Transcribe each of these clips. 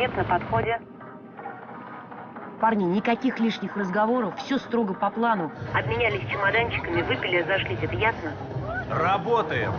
Объект на подходе. Парни, никаких лишних разговоров, все строго по плану. Обменялись чемоданчиками, выпили, разошлись, это ясно? Работаем.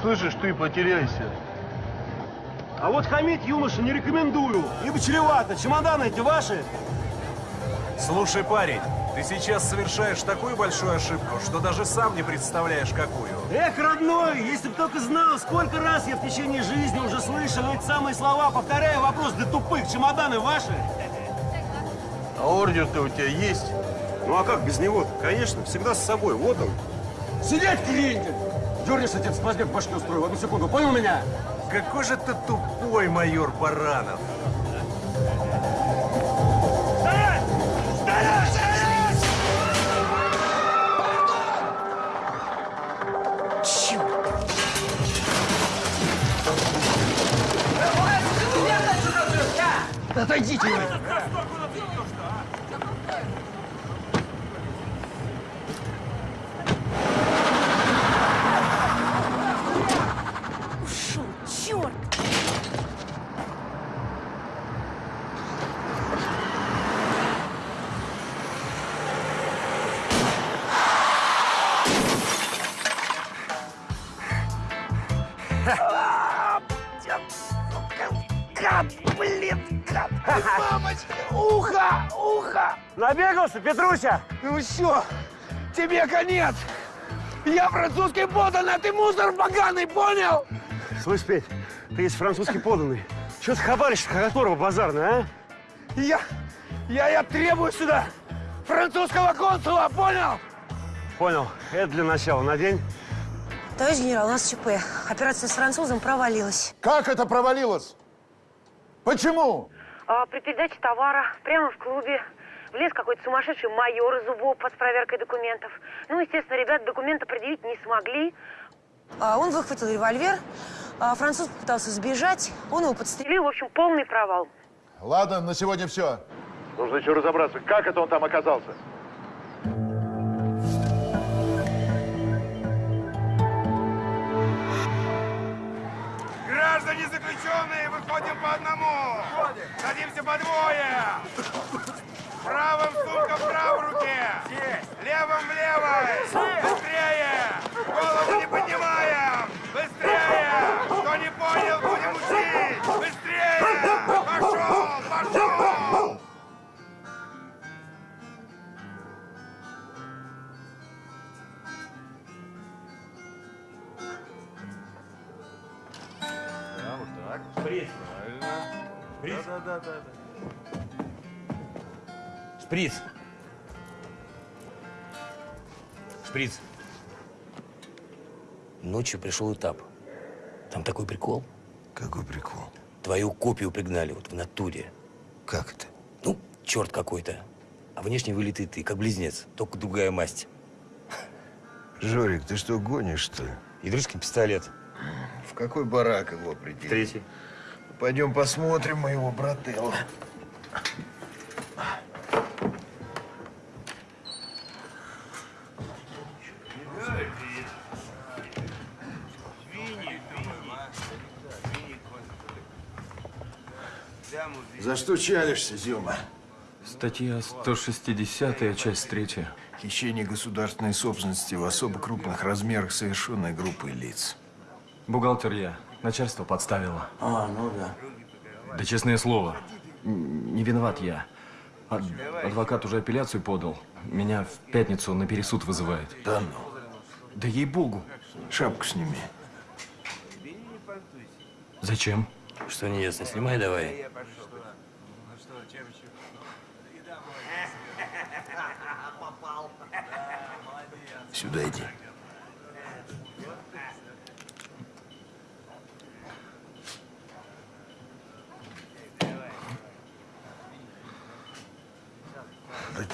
Слышишь, ты потеряйся. А вот хамить юноша не рекомендую, ибо чревато. Чемоданы эти ваши? Слушай, парень, ты сейчас совершаешь такую большую ошибку, что даже сам не представляешь, какую. Эх, родной, если бы только знал, сколько раз я в течение жизни уже слышал эти самые слова, повторяя вопрос для тупых. Чемоданы ваши? А ордер-то у тебя есть? Ну а как без него? Конечно, всегда с собой. Вот он. Сидеть, клиенте! Дернешь, отец, возьми в башке устрою. В одну секунду. Понял меня? Какой же ты тупой, майор Баранов. Отойдите вы! Набегался, Петруся? Ну все, тебе конец! Я французский подан, а ты мусор поганый, понял? Слышь, Петь, ты есть французский поданный. Чего ты хабаришься, которого базарный, а? Я, я, я требую сюда французского консула, понял? Понял. Это для начала. Надень. Товарищ генерал, у нас ЧП. Операция с французом провалилась. Как это провалилось? Почему? А, при передаче товара прямо в клубе влез какой-то сумасшедший майор из УБОП с проверкой документов. Ну, естественно, ребята документы предъявить не смогли. А он выхватил револьвер, а француз попытался сбежать, он его подстрелил. В общем, полный провал. Ладно, на сегодня все. Нужно еще разобраться, как это он там оказался. Граждане заключенные, выходим по одному. Садимся по двое. Правым сумка в правой руке. Левым в левой. Быстрее. Голову не поднимаем. Быстрее. Кто не понял, будем учить. Быстрее. Пошел, пошел. Шприц. Шприц. Ночью пришел этап. Там такой прикол. Какой прикол? Твою копию пригнали вот в натуре. Как это? Ну, черт какой-то. А внешне вылитый ты, как близнец, только другая масть. Жорик, ты что, гонишь, что ли? Дружеский пистолет. В какой барак его определили? Третий. Пойдем посмотрим моего брателла. За что чалишься, Зюма? Статья 160, часть 3. Хищение государственной собственности в особо крупных размерах совершенной группой лиц. Бухгалтер я. Начальство подставило. А, ну да. Да честное слово, не виноват я. Ад- адвокат уже апелляцию подал. Меня в пятницу на пересуд вызывает. Да ну. Да ей-богу. Шапку сними. Зачем? Что не ясно, снимай давай. Сюда иди.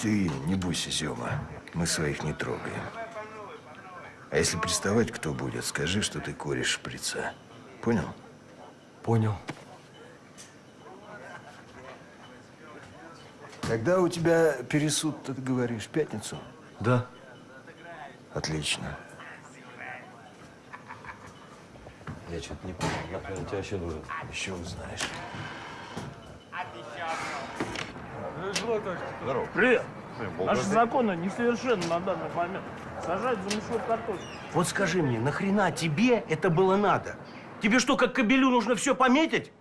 Ты не бойся, Зема. Мы своих не трогаем. А если приставать кто будет, скажи, что ты кореш шприца. Понял? Понял. Когда у тебя пересуд, ты говоришь, в пятницу? Да. Отлично. Я что-то не понял, нахрен тебе вообще нужен? Еще узнаешь. Здорово. Привет. Наши законы несовершенны на данный момент. Сажать за мешок картошки. Вот скажи мне, нахрена тебе это было надо? Тебе что, как кобелю нужно все пометить?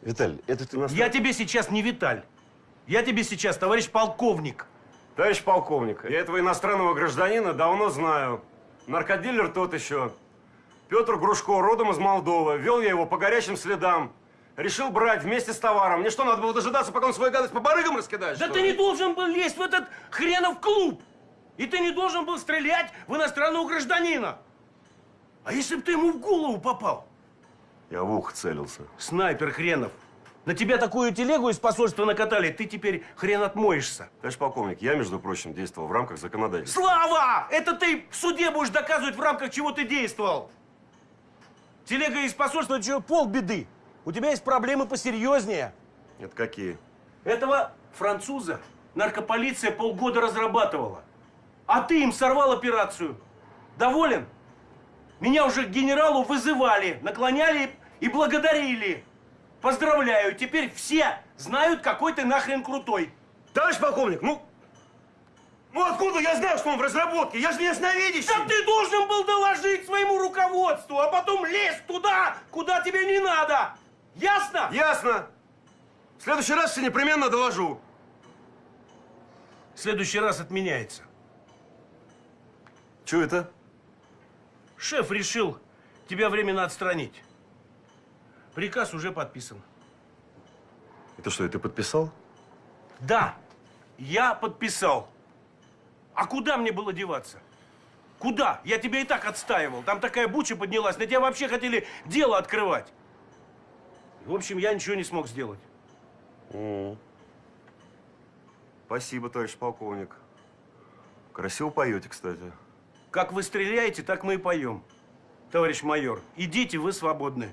Виталь, это ты нас... Я тебе сейчас не Виталь. Я тебе сейчас товарищ полковник. Товарищ полковник, я этого иностранного гражданина давно знаю. Наркодилер тот еще. Петр Грушко, родом из Молдовы. Вел я его по горячим следам. Решил брать вместе с товаром. Мне что, надо было дожидаться, пока он свою гадость по барыгам раскидает, Да ты ли? не должен был лезть в этот хренов клуб. И ты не должен был стрелять в иностранного гражданина. А если бы ты ему в голову попал? Я в ухо целился. Снайпер хренов. На тебя такую телегу из посольства накатали, ты теперь хрен отмоешься. Товарищ полковник, я, между прочим, действовал в рамках законодательства. Слава! Это ты в суде будешь доказывать, в рамках чего ты действовал. Телега из посольства, это что, полбеды. У тебя есть проблемы посерьезнее. Это какие? Этого француза наркополиция полгода разрабатывала. А ты им сорвал операцию. Доволен? Меня уже к генералу вызывали, наклоняли и благодарили. Поздравляю, теперь все знают, какой ты нахрен крутой. Товарищ полковник, ну... Ну откуда я знаю, что он в разработке? Я же не ясновидящий. Да ты должен был доложить своему руководству, а потом лезть туда, куда тебе не надо. Ясно? Ясно. В следующий раз все непременно доложу. В следующий раз отменяется. Че это? Шеф решил тебя временно отстранить. Приказ уже подписан. Это что, ты подписал? Да, я подписал. А куда мне было деваться? Куда? Я тебя и так отстаивал. Там такая буча поднялась. На тебя вообще хотели дело открывать. В общем, я ничего не смог сделать. М. Спасибо, товарищ полковник. Красиво поете, кстати. Как вы стреляете, так мы и поем. Товарищ майор, идите, вы свободны.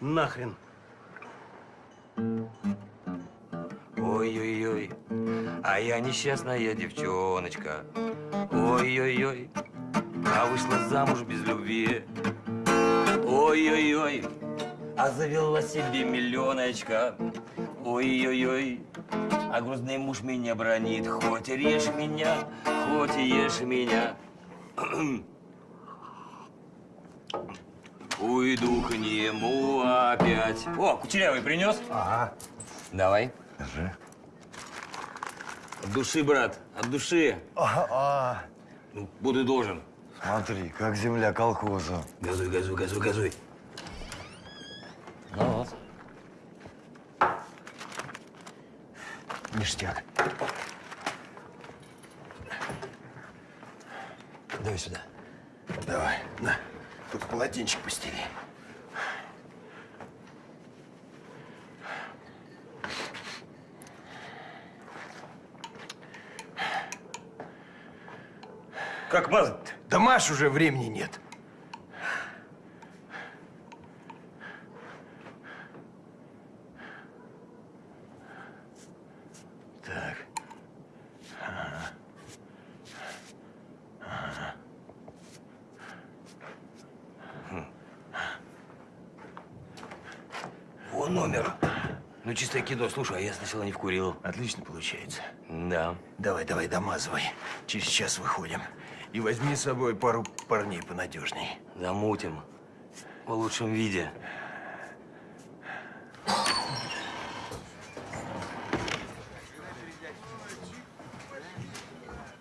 Нахрен. Ой-ой-ой, а я несчастная девчоночка. Ой-ой-ой, а вышла замуж без любви. Ой-ой-ой, а завела себе миллионочка. Ой-ой-ой, а грустный муж меня бронит. Хоть режь меня, хоть ешь меня. Уйду к нему опять. О, кучерявый принес? Ага. Давай. Держи. Души, брат, от души. А, Ну, буду должен. смотри, как земля колхоза. Газуй, газуй, газуй, газуй. Ну вот. Ништяк. Давай сюда. Давай, на. Тут полотенчик постели. Как мазать-то? Да Маш уже времени нет. Так. Ага. Ага. О, номер. Ну, чистое кино. Слушай, а я сначала не вкурил. Отлично получается. Да. Давай, давай, домазывай. Через час выходим. И возьми с собой пару парней понадежней. Замутим. В лучшем виде.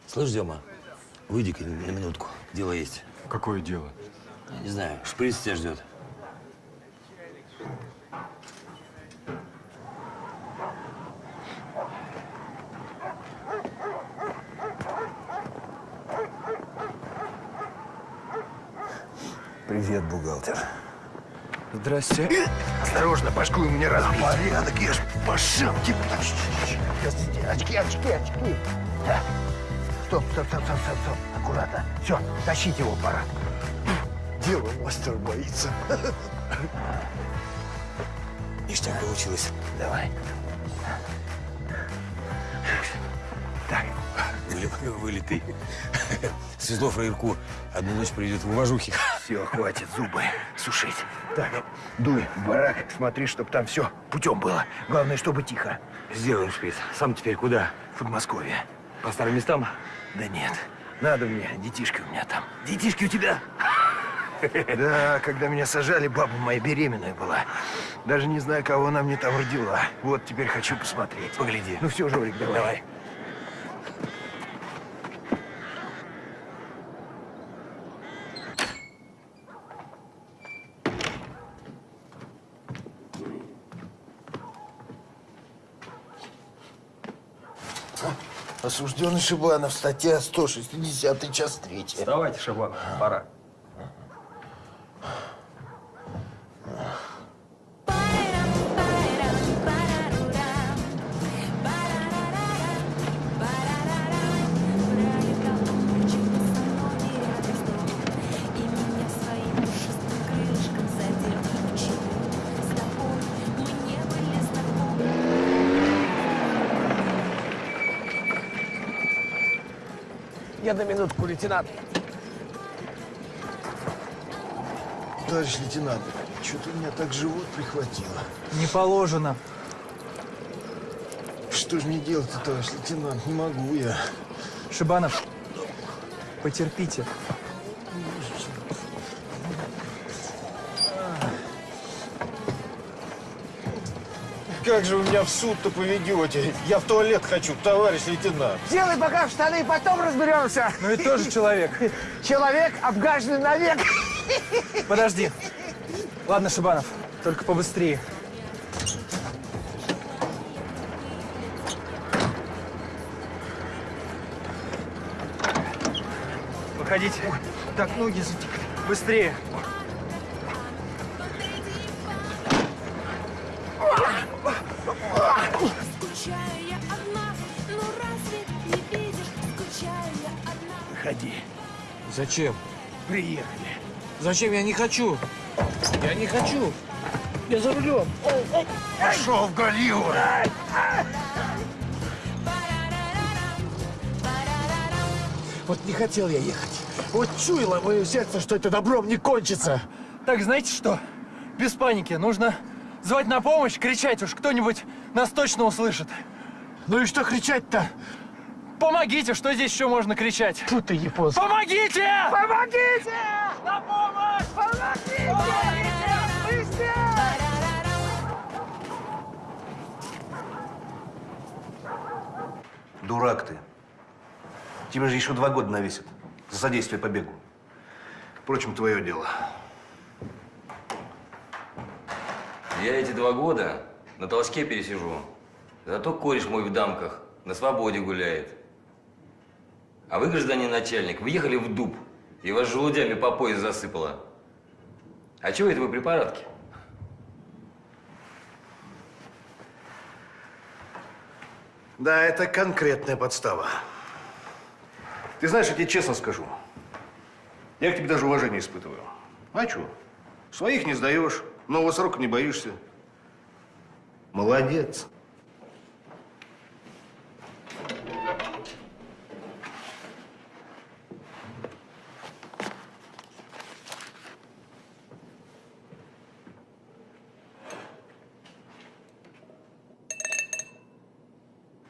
Слышь, Дема, выйди-ка на минутку. Дело есть. Какое дело? Не знаю, шприц тебя ждет. Привет, бухгалтер. Здрасте. Осторожно, башку у меня разбить. Порядок, я ж по шапке. Очки, очки, очки. Да. Стоп, стоп, стоп, стоп, стоп, стоп. Аккуратно. Все, тащить его пора. Дело мастер боится. Ништяк получилось. Давай. Вылет- Вылитый. Свезло фраерку. Одну ночь придет в уважухе. Все, хватит зубы сушить. Так, дуй в барак, смотри, чтоб там все путем было. Главное, чтобы тихо. Сделаем шприц. Сам теперь куда? В Подмосковье. По старым местам? Да нет, надо мне, детишки у меня там. Детишки у тебя? Да, когда меня сажали, баба моя беременная была. Даже не знаю, кого она мне там родила. Вот теперь хочу посмотреть. Погляди. Ну все, Жорик, давай. Давай. Осужденный Шибанов, статья 160, час 3. Давайте, Шабанов, пора. Лейтенант. Товарищ лейтенант, что-то у меня так живот прихватило. Не положено. Что же мне делать-то, товарищ лейтенант? Не могу я. Шибанов, потерпите. Как же вы меня в суд-то поведете? Я в туалет хочу, товарищ лейтенант. Делай пока в штаны, потом разберемся. Ну и тоже человек. Человек обгаженный навек. Подожди. Ладно, Шибанов, только побыстрее. Выходите. Так, ноги затекли. Быстрее. Зачем? Приехали. Зачем? Я не хочу. Я не хочу. Я за рулем. Пошел в Голливуд. Вот не хотел я ехать. Вот чуяло мое сердце, что это добром не кончится. Так, знаете что? Без паники. Нужно звать на помощь, кричать уж. Кто-нибудь нас точно услышит. Ну и что кричать-то? Помогите, что здесь еще можно кричать? Фу ты, японский. Помогите! Помогите! На помощь! Помогите! Быстрее! Дурак ты. Тебе же еще два года навесят за содействие побегу. Впрочем, твое дело. Я эти два года на толчке пересижу. Зато кореш мой в дамках на свободе гуляет. А вы, гражданин начальник, выехали в дуб, и вас желудями по пояс засыпало. А чего это вы при парадке? Да, это конкретная подстава. Ты знаешь, я тебе честно скажу. Я к тебе даже уважение испытываю. А что? Своих не сдаешь, нового срока не боишься. Молодец.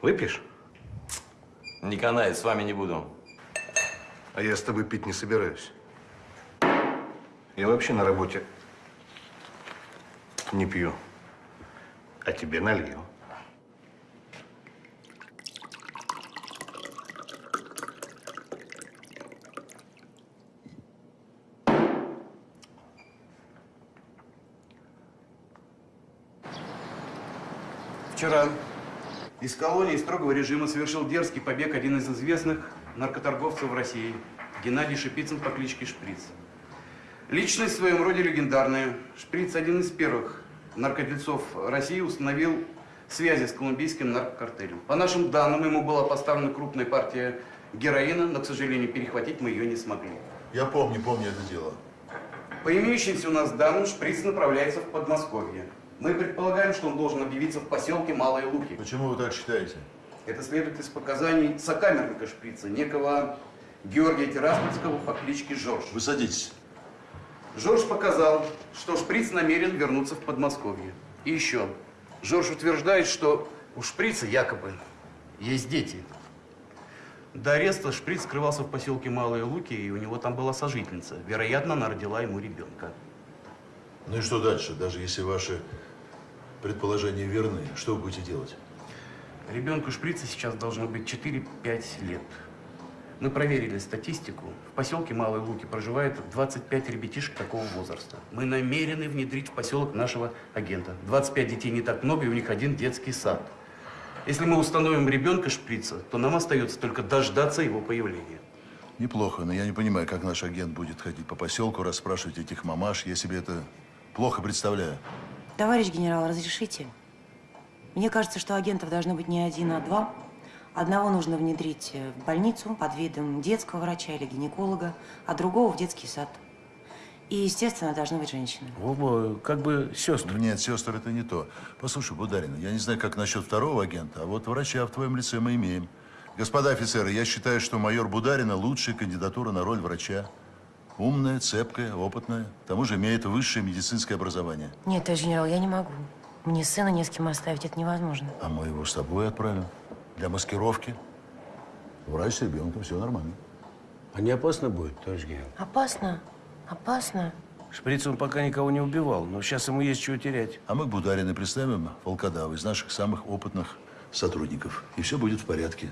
Выпьешь? Не канает, с вами не буду. А я с тобой пить не собираюсь. Я вообще на работе не пью, а тебе налью. Вчера из колонии строгого режима совершил дерзкий побег один из известных наркоторговцев в России, Геннадий Шипицын по кличке Шприц. Личность в своем роде легендарная. Шприц один из первых наркодельцов России установил связи с колумбийским наркокартелем. По нашим данным, ему была поставлена крупная партия героина, но, к сожалению, перехватить мы ее не смогли. Я помню, помню это дело. По имеющимся у нас данным, Шприц направляется в Подмосковье. Мы предполагаем, что он должен объявиться в поселке Малые Луки. Почему вы так считаете? Это следует из показаний сокамерника Шприца, некого Георгия Тираспольского по кличке Жорж. Вы садитесь. Жорж показал, что Шприц намерен вернуться в Подмосковье. И еще. Жорж утверждает, что у Шприца якобы есть дети. До ареста Шприц скрывался в поселке Малые Луки, и у него там была сожительница. Вероятно, она родила ему ребенка. Ну и что дальше? Даже если ваши предположения верны, что вы будете делать? Ребенку Шприца сейчас должно быть 4-5 лет. Мы проверили статистику. В поселке Малые Луки проживает 25 ребятишек такого возраста. Мы намерены внедрить в поселок нашего агента. 25 детей не так много, и у них один детский сад. Если мы установим ребенка Шприца, то нам остается только дождаться его появления. Неплохо, но я не понимаю, как наш агент будет ходить по поселку, расспрашивать этих мамаш. Я себе это плохо представляю. Товарищ генерал, разрешите? Мне кажется, что агентов должно быть не один, а два. Одного нужно внедрить э, в больницу под видом детского врача или гинеколога, а другого в детский сад. И, естественно, должна быть женщина. Оба как бы сестры. Нет, сестры это не то. Послушай, Бударина, я не знаю, как насчет второго агента, а вот врача в твоем лице мы имеем. Господа офицеры, я считаю, что майор Бударина лучшая кандидатура на роль врача. Умная, цепкая, опытная. К тому же имеет высшее медицинское образование. Нет, товарищ генерал, я не могу. Мне сына не с кем оставить, это невозможно. А мы его с тобой отправим. Для маскировки. Врач с ребенком, все нормально. А не опасно будет, товарищ генерал? Опасно, опасно. Шприц он пока никого не убивал, но сейчас ему есть чего терять. А мы к Бударину представим волкодава из наших самых опытных сотрудников. И все будет в порядке.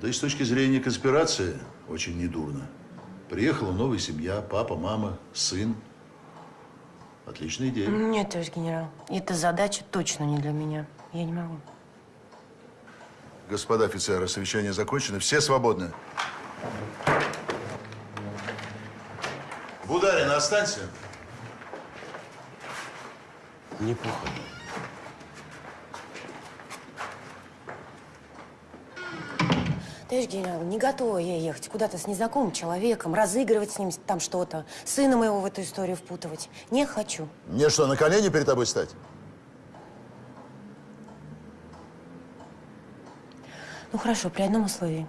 Да и с точки зрения конспирации очень недурно. Приехала новая семья, папа, мама, сын. Отличная идея. Нет, товарищ генерал, эта задача точно не для меня. Я не могу. Господа офицеры, совещание закончено. Все свободны. Бударин, останься. Неплохо. Товарищ генерал, не готова я ехать куда-то с незнакомым человеком, разыгрывать с ним там что-то, сына моего в эту историю впутывать. Не хочу. Мне что, на колени перед тобой стать? Ну хорошо, при одном условии.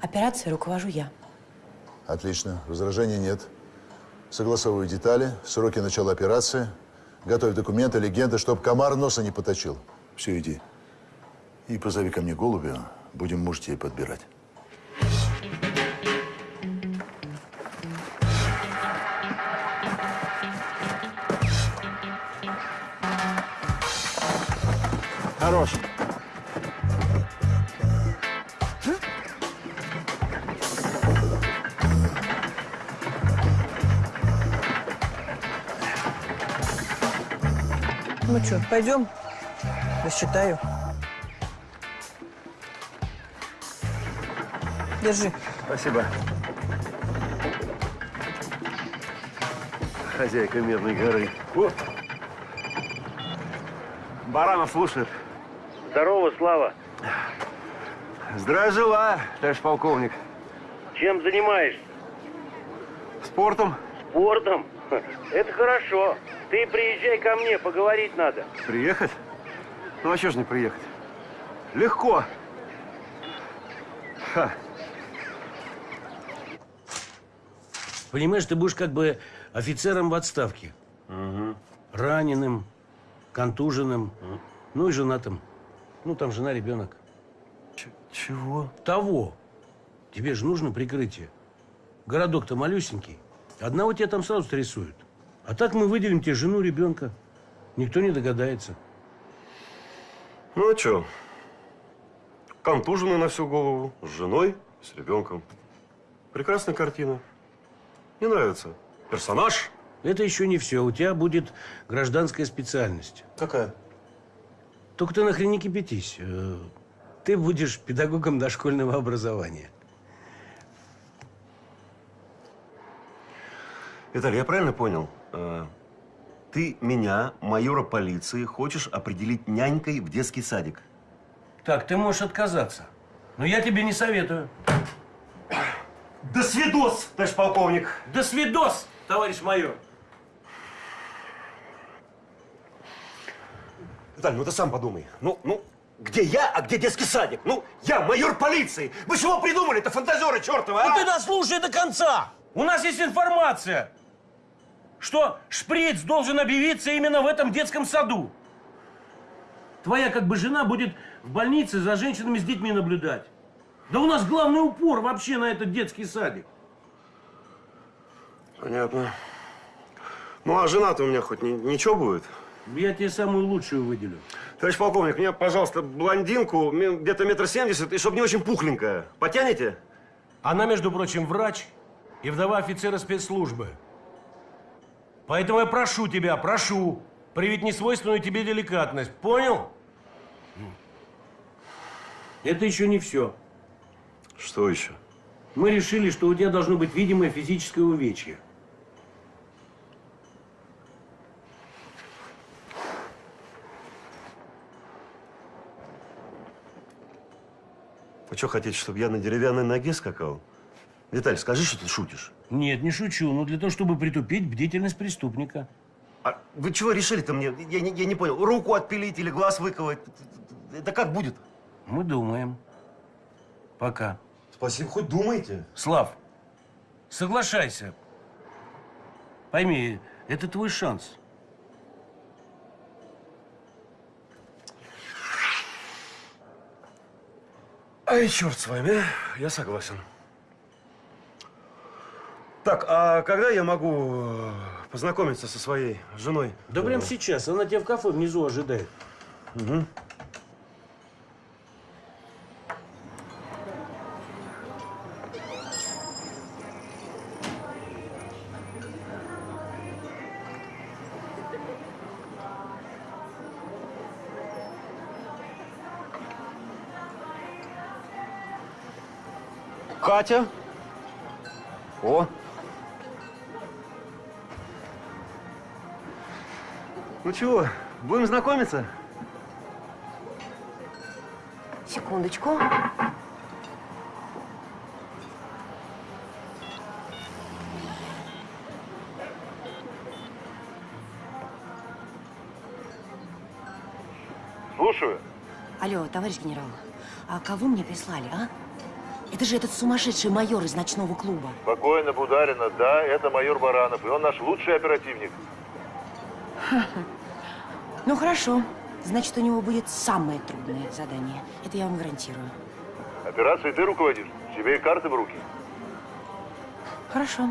Операцией руковожу я. Отлично. Возражений нет. Согласовываю детали, сроки начала операции. Готовь документы, легенды, чтоб комар носа не поточил. Все, иди. И позови ко мне голубя. Будем мужей подбирать. Хорош. Ну что, пойдем? Рассчитаю. Держи. Спасибо. Хозяйка Медной горы. О! Баранов слушает. Здорово, Слава. Здравия желаю, товарищ полковник. Чем занимаешься? Спортом? Спортом? Это хорошо. Ты приезжай ко мне, поговорить надо. Приехать? Ну а что ж не приехать? Легко. Ха. Понимаешь, ты будешь как бы офицером в отставке. Раненым, контуженным, ну и женатым. Ну, там жена, ребенок. чего? Того. Тебе же нужно прикрытие. Городок-то малюсенький. Одного тебя там сразу срисуют. А так мы выделим тебе жену, ребенка. Никто не догадается. Ну а что? Контуженный на всю голову, с женой, с ребенком. Прекрасная картина. Не нравится? Персонаж? Это еще не все. У тебя будет гражданская специальность. Какая? Только ты нахрен не кипятись. Э, Ты будешь педагогом дошкольного образования. Виталий, я правильно понял? Э, Ты меня, майора полиции, хочешь определить нянькой в детский садик? Так, ты можешь отказаться. Но я тебе не советую. До свидос, товарищ полковник. До свидос, товарищ майор. Виталий, ну ты сам подумай. Ну, ну, где я, а где детский садик? Ну, я майор полиции. Вы чего придумали это фантазеры чертовы, а? Ну ты дослушай до конца. У нас есть информация, что шприц должен объявиться именно в этом детском саду. Твоя как бы жена будет в больнице за женщинами с детьми наблюдать. Да у нас главный упор вообще на этот детский садик. Понятно. Ну, а жена-то у меня хоть ни- ничего будет? Я тебе самую лучшую выделю. Товарищ полковник, мне, пожалуйста, блондинку, где-то метр семьдесят, и чтобы не очень пухленькая. Потянете? Она, между прочим, врач и вдова офицера спецслужбы. Поэтому я прошу тебя, прошу, привить несвойственную тебе деликатность. Понял? Это еще не все. Что еще? Мы решили, что у тебя должно быть видимое физическое увечье. Вы что, хотите, чтобы я на деревянной ноге скакал? Виталий, скажи, что ты шутишь. Нет, не шучу, но для того, чтобы притупить бдительность преступника. А вы чего решили-то мне? Я не, я не понял. Руку отпилить или глаз выковать? Это как будет? Мы думаем. Пока. Спасибо, хоть думаете. Слав, соглашайся. Пойми, это твой шанс. Ай, черт с вами, а. я согласен. Так, а когда я могу э, познакомиться со своей женой? Да прямо сейчас. Она тебя в кафе внизу ожидает. Угу. Катя. О. Ну чего, будем знакомиться? Секундочку. Слушаю. Алло, товарищ генерал, а кого мне прислали, а? Это же этот сумасшедший майор из ночного клуба. Спокойно, Бударина. Да, это майор Баранов, и он наш лучший оперативник. Ну хорошо. Значит, у него будет самое трудное задание. Это я вам гарантирую. Операцией ты руководишь? Тебе и карты в руки. Хорошо.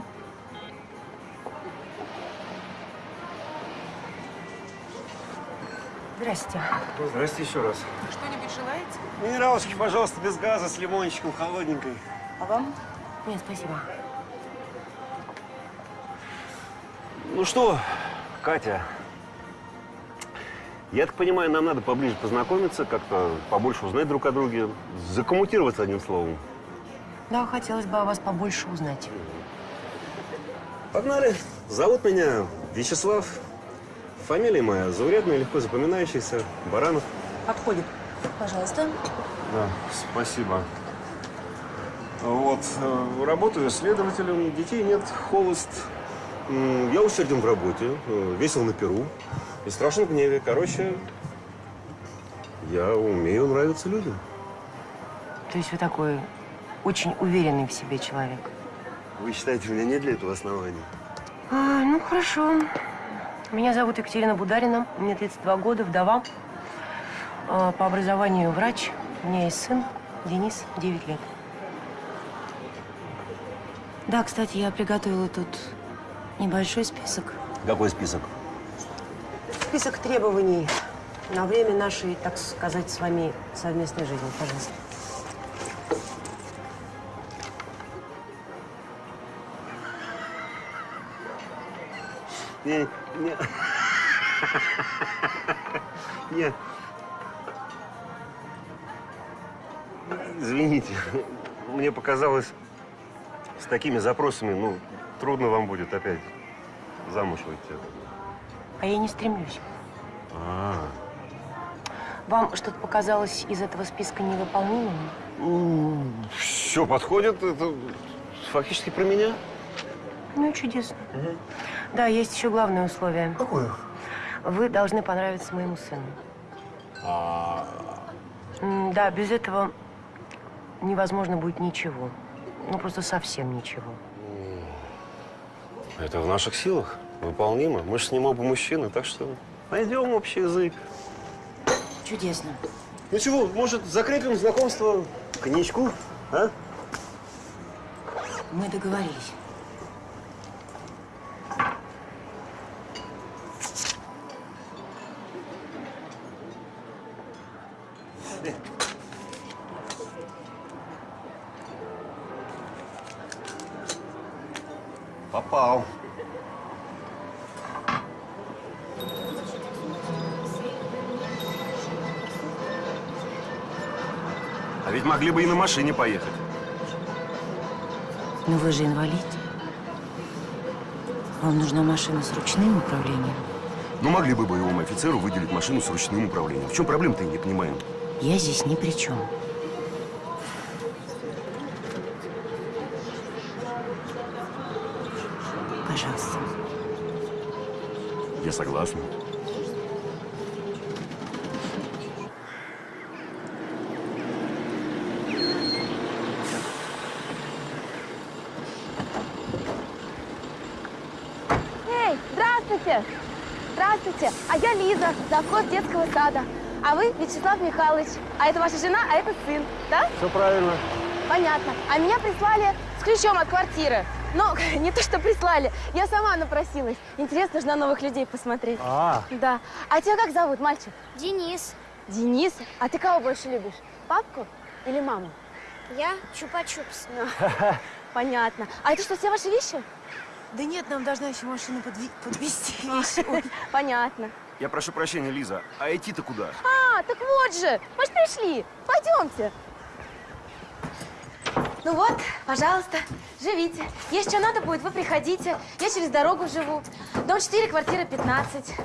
Здрасте. Здрасте еще раз. Что-нибудь желаете? Минералочки, пожалуйста, без газа, с лимончиком, холодненькой. А вам? Нет, спасибо. Ну что, Катя, я так понимаю, нам надо поближе познакомиться, как-то побольше узнать друг о друге, закоммутироваться одним словом. Да, хотелось бы о вас побольше узнать. Погнали. Зовут меня Вячеслав. Фамилия моя заурядная, легко запоминающаяся. Баранов. Подходит. Пожалуйста. Да, спасибо. Вот, э, работаю следователем, детей нет, холост. Я усерден в работе, э, весел на перу и страшен в гневе. Короче, я умею нравиться людям. То есть вы такой очень уверенный в себе человек. Вы считаете, у меня нет для этого оснований? А, ну, хорошо. Меня зовут Екатерина Бударина, мне 32 года, вдова. А, По образованию врач. У меня есть сын, Денис, 9 лет. Да, кстати, я приготовила тут небольшой список. Какой список? Список требований на время нашей, так сказать, с вами совместной жизни, пожалуйста. Не, не. Не. Извините, мне показалось, с такими запросами, ну, трудно вам будет опять замуж выйти. А я не стремлюсь. А, -а, а. Вам что-то показалось из этого списка невыполнимым? Все подходит. Это фактически про меня. Ну чудесно. Да, есть еще главное условие. Какое? Вы должны понравиться моему сыну. А, Да, без этого невозможно будет ничего. Ну, просто совсем ничего. это в наших силах, выполнимо. Мы же с ним оба мужчины, так что найдем общий язык. Чудесно. Ну чего, может, закрепим знакомство коньячку, а? Мы договорились. Могли бы и на машине поехать. Но вы же инвалид. Вам нужна машина с ручным управлением. Ну, могли бы боевому офицеру выделить машину с ручным управлением. В чем проблема-то, я не понимаю. Я здесь ни при чем. Пожалуйста. Я согласен. Эй, здравствуйте! Здравствуйте! А Лиза, завхоз детского сада. А вы Вячеслав Михайлович. А это ваша жена, а это сын, да? Все правильно. Понятно. А меня прислали с ключом от квартиры. Но не то, что прислали, я сама напросилась. Интересно же на новых людей посмотреть. А. Да. А тебя как зовут, мальчик? Денис. Денис? А ты кого больше любишь? Папку или маму? Я Чупа-Чупс. Понятно. А это что, все ваши вещи? Да нет, нам должна еще машина подвести Понятно. Я прошу прощения, Лиза, а идти-то куда? А, так вот же, мы же пришли. Пойдемте. Ну вот, пожалуйста, живите. Если что надо будет, вы приходите. Я через дорогу живу. Дом 4, квартира 15.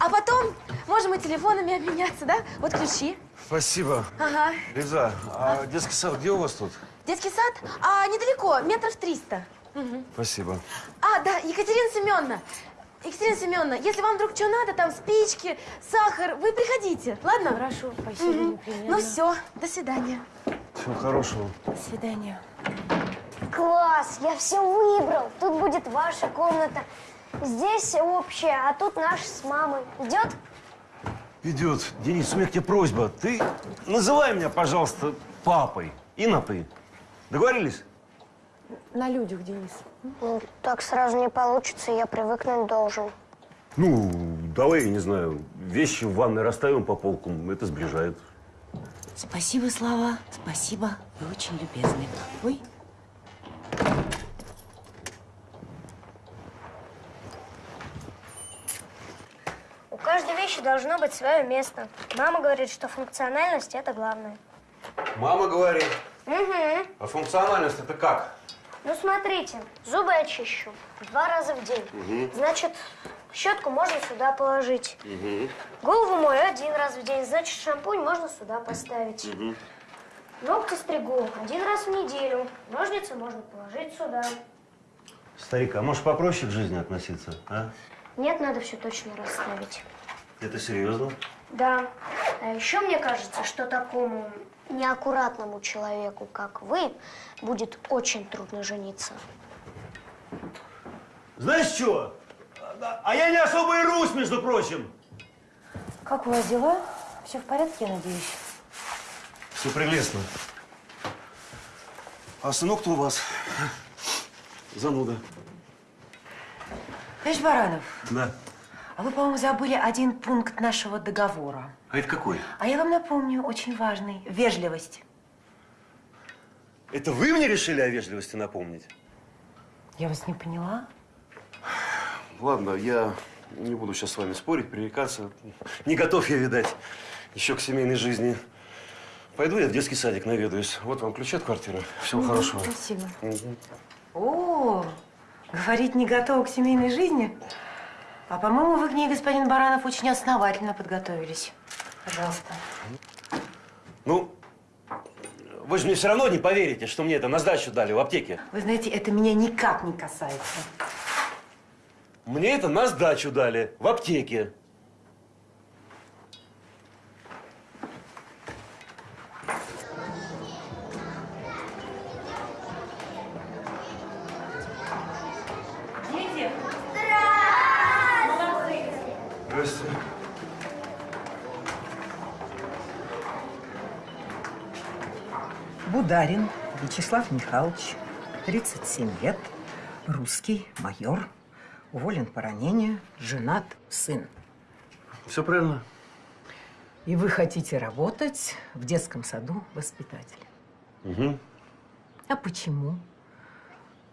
А потом можем и телефонами обменяться, да? Вот ключи. Спасибо. Ага. Лиза, а детский сад где у вас тут? Детский сад? А, недалеко, метров 300. Мгм. Спасибо. А, да, Екатерина Семеновна. Екатерина Семеновна, если вам вдруг что надо, там спички, сахар, вы приходите, ладно? Хорошо, спасибо, непременно. Ну все, до свидания. Всего хорошего. До свидания. Класс, я все выбрал. Тут будет ваша комната. Здесь общая, а тут наша с мамой. Идет? Идет. Денис, у меня к тебе просьба. Ты называй меня, пожалуйста, папой. И на ты. Договорились? На людях, Денис. Ну, так сразу не получится, я привыкнуть должен. Ну, давай, я не знаю, вещи в ванной расставим по полкам. Это сближает. Спасибо, Слава. Спасибо. Вы очень любезны. Ой. У каждой вещи должно быть свое место. Мама говорит, что функциональность – это главное. Мама говорит. Угу. А функциональность это как? Ну, смотрите, зубы я чищу два раза в день. Мгм. Значит, щетку можно сюда положить. Угу. Голову мою один раз в день, значит, шампунь можно сюда поставить. Угу. Ногти стригу один раз в неделю. Ножницы можно положить сюда. Старик, а можешь попроще к жизни относиться, а? Нет, надо все точно расставить. Это серьезно? Да. А еще мне кажется, что такому неаккуратному человеку, как вы, будет очень трудно жениться. Знаешь что? А я не особо и русь, между прочим. Как у вас дела? Все в порядке, я надеюсь? Все прелестно. А сынок-то у вас зануда. Товарищ Баранов, Да. а вы, по-моему, забыли один пункт нашего договора. А это какой? А я вам напомню, очень важный. Вежливость. Это вы мне решили о вежливости напомнить? Я вас не поняла. Ладно, я не буду сейчас с вами спорить, пререкаться. Не готов я, видать, еще к семейной жизни. Пойду я в детский садик наведаюсь. Вот вам ключи от квартиры. Всего Мгм, хорошего. Спасибо. Мгм. О, говорить не готова к семейной жизни? А по-моему, вы к ней, господин Баранов, очень основательно подготовились. Пожалуйста. Ну, вы же мне все равно не поверите, что мне это на сдачу дали в аптеке. Вы знаете, это меня никак не касается. Мне это на сдачу дали в аптеке. Бударин Вячеслав Михайлович, 37 лет, русский, майор, уволен по ранению, женат, сын. Все правильно. И вы хотите работать в детском саду воспитателем. Угу. А почему?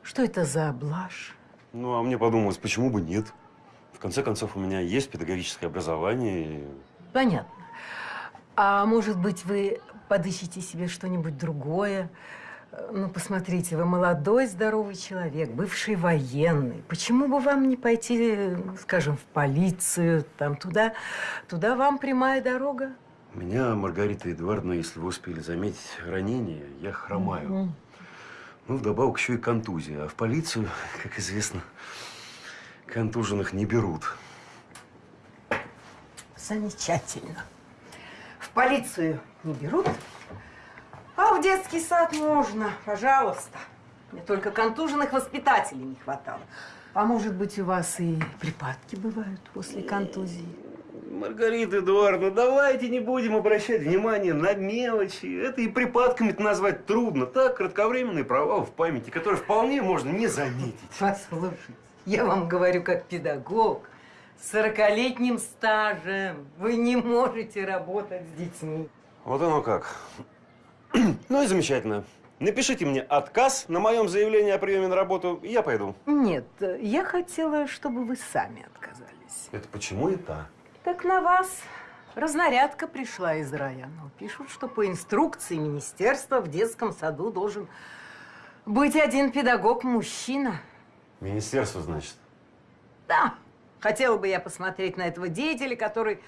Что это за блажь? Ну, а мне подумалось, почему бы нет? В конце концов, у меня есть педагогическое образование. и- Понятно. А может быть, вы подыщете себе что-нибудь другое? Э, Ну, посмотрите, вы молодой, здоровый человек, бывший военный. Почему бы вам не пойти, скажем, в полицию, там, туда, туда вам прямая дорога? У меня, Маргарита Эдуардовна, если вы успели заметить, ранение, я хромаю. Мгм. Ну, вдобавок еще и контузия. А в полицию, как известно, контуженных не берут. Замечательно. Полицию не берут, а в детский сад можно, пожалуйста. Мне только контуженных воспитателей не хватало. А может быть, у вас и припадки бывают после контузии? Маргарита Эдуардовна, давайте не будем обращать внимание на мелочи. Это и припадками назвать трудно. Так, кратковременный провал в памяти, который вполне можно не заметить. Послушайте, я вам говорю как педагог с 40-летним стажем. Вы не можете работать с детьми. Вот оно как. Ну и замечательно. Напишите мне отказ на моем заявлении о приеме на работу, и я пойду. Нет, я хотела, чтобы вы сами отказались. Это почему это? Так на вас разнарядка пришла из района. Пишут, что по инструкции министерства в детском саду должен быть один педагог-мужчина. Министерство, значит. Да, хотела бы я посмотреть на этого деятеля, который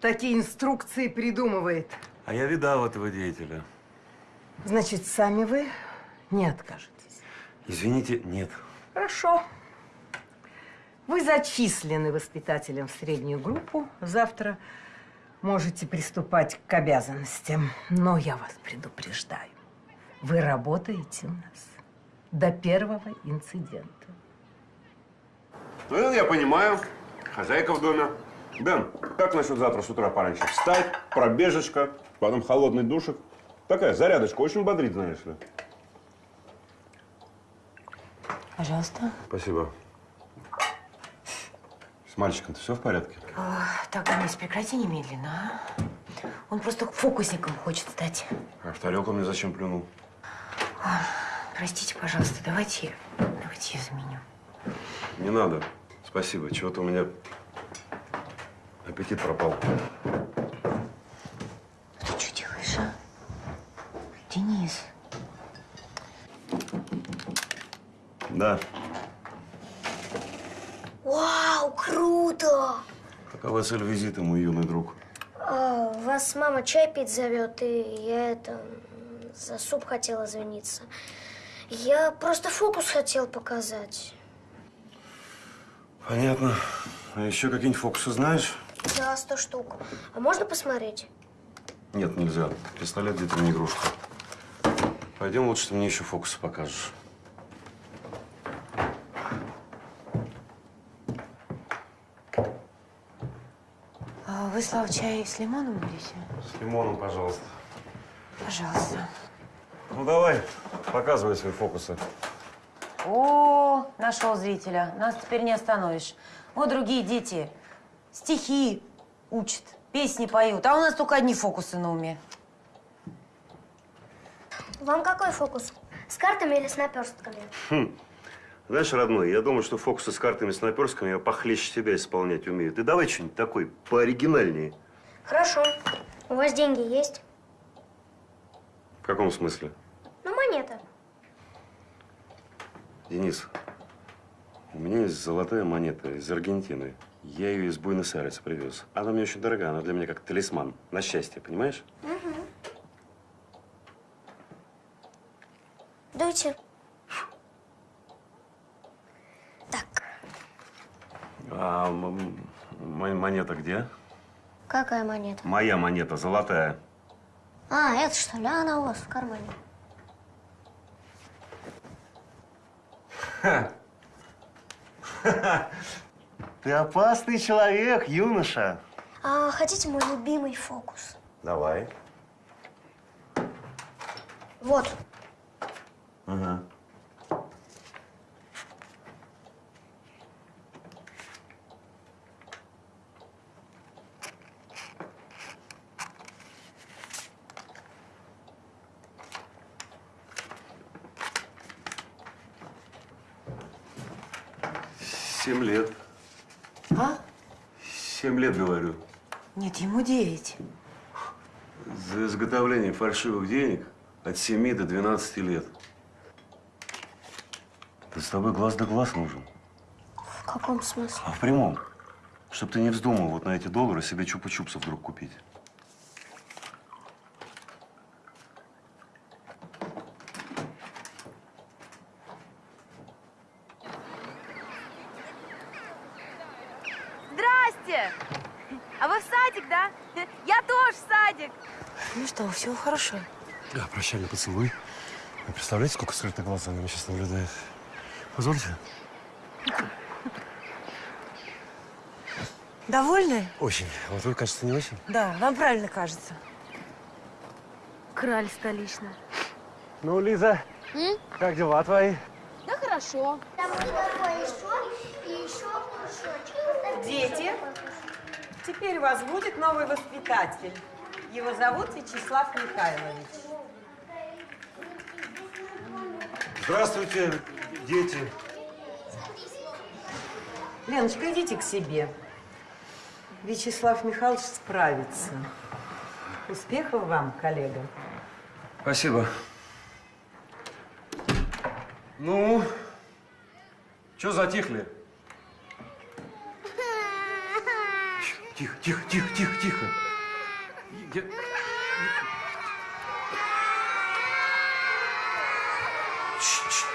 такие инструкции придумывает. А я видал этого деятеля. Значит, сами вы не откажетесь. Извините, нет. Хорошо. Вы зачислены воспитателем в среднюю группу. Завтра можете приступать к обязанностям. Но я вас предупреждаю. Вы работаете у нас до первого инцидента. Ну, это я понимаю. Хозяйка в доме. Бен, как насчет завтра с утра пораньше? Встать, пробежечка, потом холодный душик. Такая зарядочка, очень бодрит, знаешь ли. Пожалуйста. Спасибо. С мальчиком-то все в порядке? А, так, Денис, прекрати немедленно, а? Он просто фокусником хочет стать. А в тарелку мне зачем плюнул? А, Простите, пожалуйста, давайте, давайте я заменю. Не надо. Спасибо. Чего-то у меня аппетит пропал. Ты что делаешь, а? Денис. Да. Вау, круто! Какова цель визита, мой юный друг? А, вас мама чай пить зовет, и я это за суп хотела извиниться. Я просто фокус хотел показать. Понятно. А еще какие-нибудь фокусы знаешь? Да, сто штук. А можно посмотреть? Нет, нельзя. Пистолет где-то не игрушка. Пойдем лучше, ты мне еще фокусы покажешь. А вы, Слава, чай с лимоном будете? С лимоном, пожалуйста. Пожалуйста. Ну давай, показывай свои фокусы. О, нашел зрителя. Нас теперь не остановишь. Вот другие дети стихи учат, песни поют, а у нас только одни фокусы на уме. Вам какой фокус? С картами или с наперстками? Хм. Знаешь, родной, я думаю, что фокусы с картами с наперсками я похлеще тебя исполнять умею. Ты давай что-нибудь такой пооригинальнее. Хорошо. У вас деньги есть? В каком смысле? Ну, монета. Денис, у меня есть золотая монета из Аргентины. Я ее из Буэнос-Айреса привез. Она мне очень дорогая, она для меня как талисман на счастье, понимаешь? Дуйте. А м- м- монета где? Какая монета? Моя монета, золотая. А, это что ли? А, она у вас в кармане. Ты опасный человек, юноша. А хотите мой любимый фокус? Давай. Вот. Ага. Семь лет. А? Семь лет, говорю. Нет, ему девять. За изготовление фальшивых денег от 7 до 12 лет. Да с тобой глаз да глаз нужен. В каком смысле? А в прямом. Чтоб ты не вздумал вот на эти доллары себе чупа-чупсов вдруг купить. Здрасте! А вы в садик, да? Я тоже в садик. Ну что, все хорошо. Да, прощальный поцелуй. Вы представляете, сколько скрытых глаз за нами сейчас наблюдает? Позвольте. Довольны? Очень. Вот вы, кажется, не очень. Да, вам правильно кажется. Краль столичная. Ну, Лиза, М? как дела твои? Да хорошо. Дети, теперь у вас будет новый воспитатель. Его зовут Вячеслав Михайлович. Здравствуйте, дети. Леночка, идите к себе. Вячеслав Михайлович справится. Успехов вам, коллега. Спасибо. Ну, что затихли? Тихо, тихо, тихо, тихо, тихо. Я-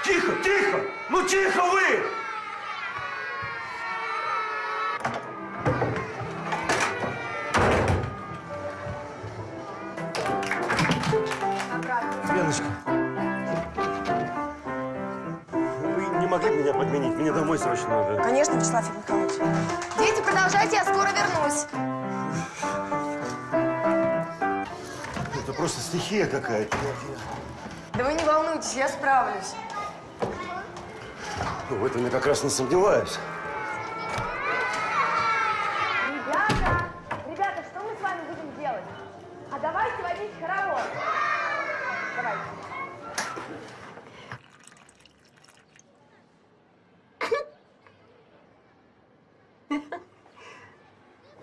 Тихо, тихо! Ну тихо вы! Стихия какая-то. Да вы не волнуйтесь, я справлюсь. Ну, в этом я как раз не сомневаюсь. Ребята, ребята, что мы с вами будем делать? А давайте водить хоровод. Давайте.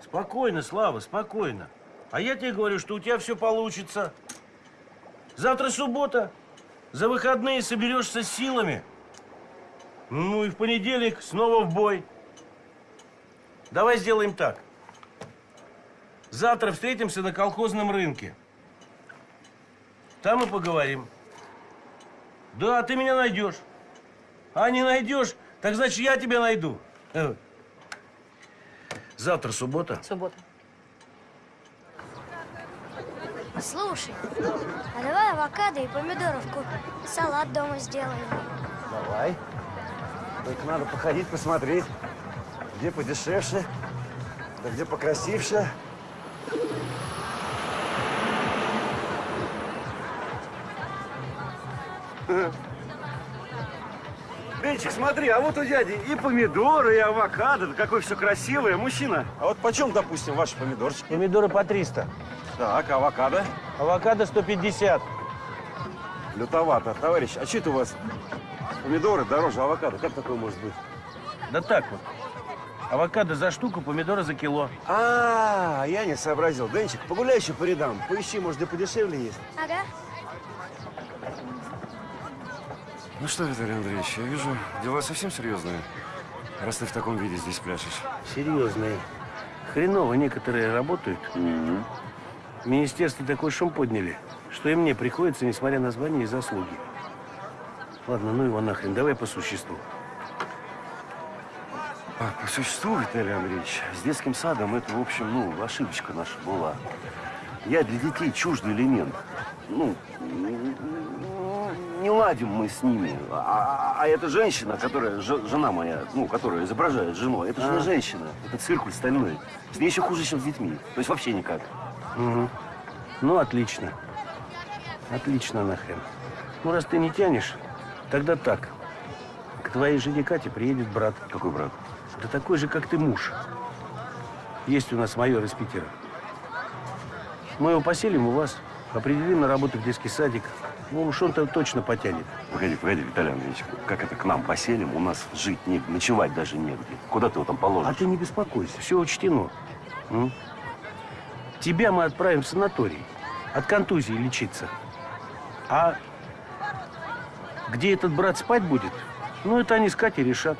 Спокойно, Слава, спокойно. А я тебе говорю, что у тебя все получится. Завтра суббота. За выходные соберешься силами. Ну и в понедельник снова в бой. Давай сделаем так. Завтра встретимся на колхозном рынке. Там и поговорим. Да, ты меня найдешь. А не найдешь, так значит я тебя найду. Э. Завтра суббота. Суббота. Слушай, а давай авокадо и помидоров купим. Салат дома сделаем. Давай. Только надо походить, посмотреть, где подешевше, да где покрасивше. Денчик, смотри, а вот у дяди и помидоры, и авокадо. Да какое все красивое. Мужчина, а вот почем, допустим, ваши помидорчики? Помидоры по 300. Так, авокадо? Авокадо 150. Лютовато. Товарищ, а что это у вас помидоры дороже авокадо? Как такое может быть? Да так вот. Авокадо за штуку, помидоры за кило. А, я не сообразил. Денчик, погуляй еще по рядам. Поищи, может, и подешевле есть. Ага. Ну что, Виталий Андреевич, я вижу, дела совсем серьезные, раз ты в таком виде здесь пляшешь. Серьезные. Хреново некоторые работают. В министерстве такой шум подняли, что и мне приходится, несмотря на звание и заслуги. Ладно, ну его нахрен, давай по существу. А, по существу, Виталий Андреевич, с детским садом это, в общем, ну, ошибочка наша была. Я для детей чуждый элемент. Ну, не ладим мы с ними. А, а эта женщина, которая, жена моя, ну, которая изображает жену, это же не А. женщина, это циркуль стальной. С ней еще хуже, чем с детьми. То есть вообще никак. Мгм. Ну, отлично. Отлично нахрен. Ну, раз ты не тянешь, тогда так. К твоей жене Кате приедет брат. Какой брат? Да такой же, как ты муж. Есть у нас майор из Питера. Мы его поселим у вас, определим на работу в детский садик. Ну, уж он-то точно потянет. Погоди, погоди, Виталий Андреевич, как это к нам поселим? У нас жить негде, ночевать даже негде. Куда ты его там положишь? А ты не беспокойся, все учтено. М? Тебя мы отправим в санаторий. От контузии лечиться. А где этот брат спать будет, ну, это они с Катей решат.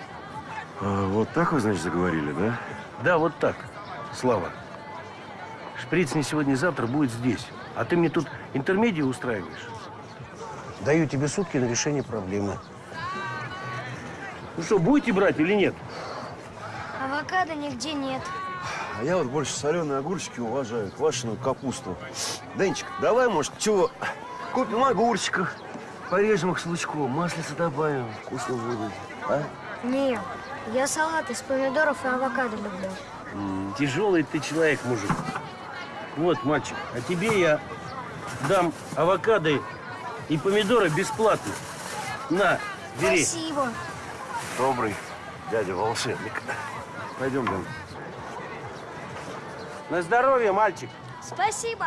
А, вот так вы, значит, заговорили, да? Да, вот так, Слава. Шприц не сегодня-завтра будет здесь. А ты мне тут интермедию устраиваешь. Даю тебе сутки на решение проблемы. Ну что, будете брать или нет? Авокадо нигде нет. А я вот больше соленые огурчики уважаю, квашеную капусту. Денчик, давай, может, чего, купим огурчиков, порежем их с лучком, маслица добавим, вкусно будет, а? Не, я салат из помидоров и авокадо люблю. М, Тяжелый ты человек, мужик. Вот, мальчик, а тебе я дам авокадо и помидоры бесплатно. На, бери. Спасибо. Добрый дядя волшебник. Пойдем, Дэн. На здоровье, мальчик. Спасибо.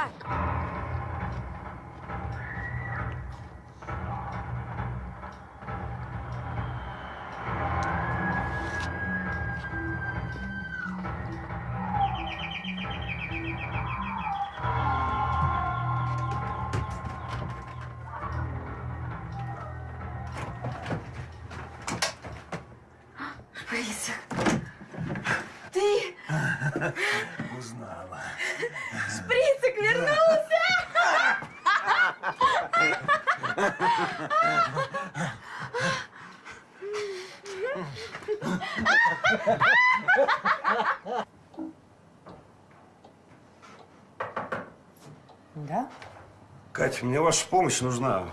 Катя, мне ваша помощь нужна.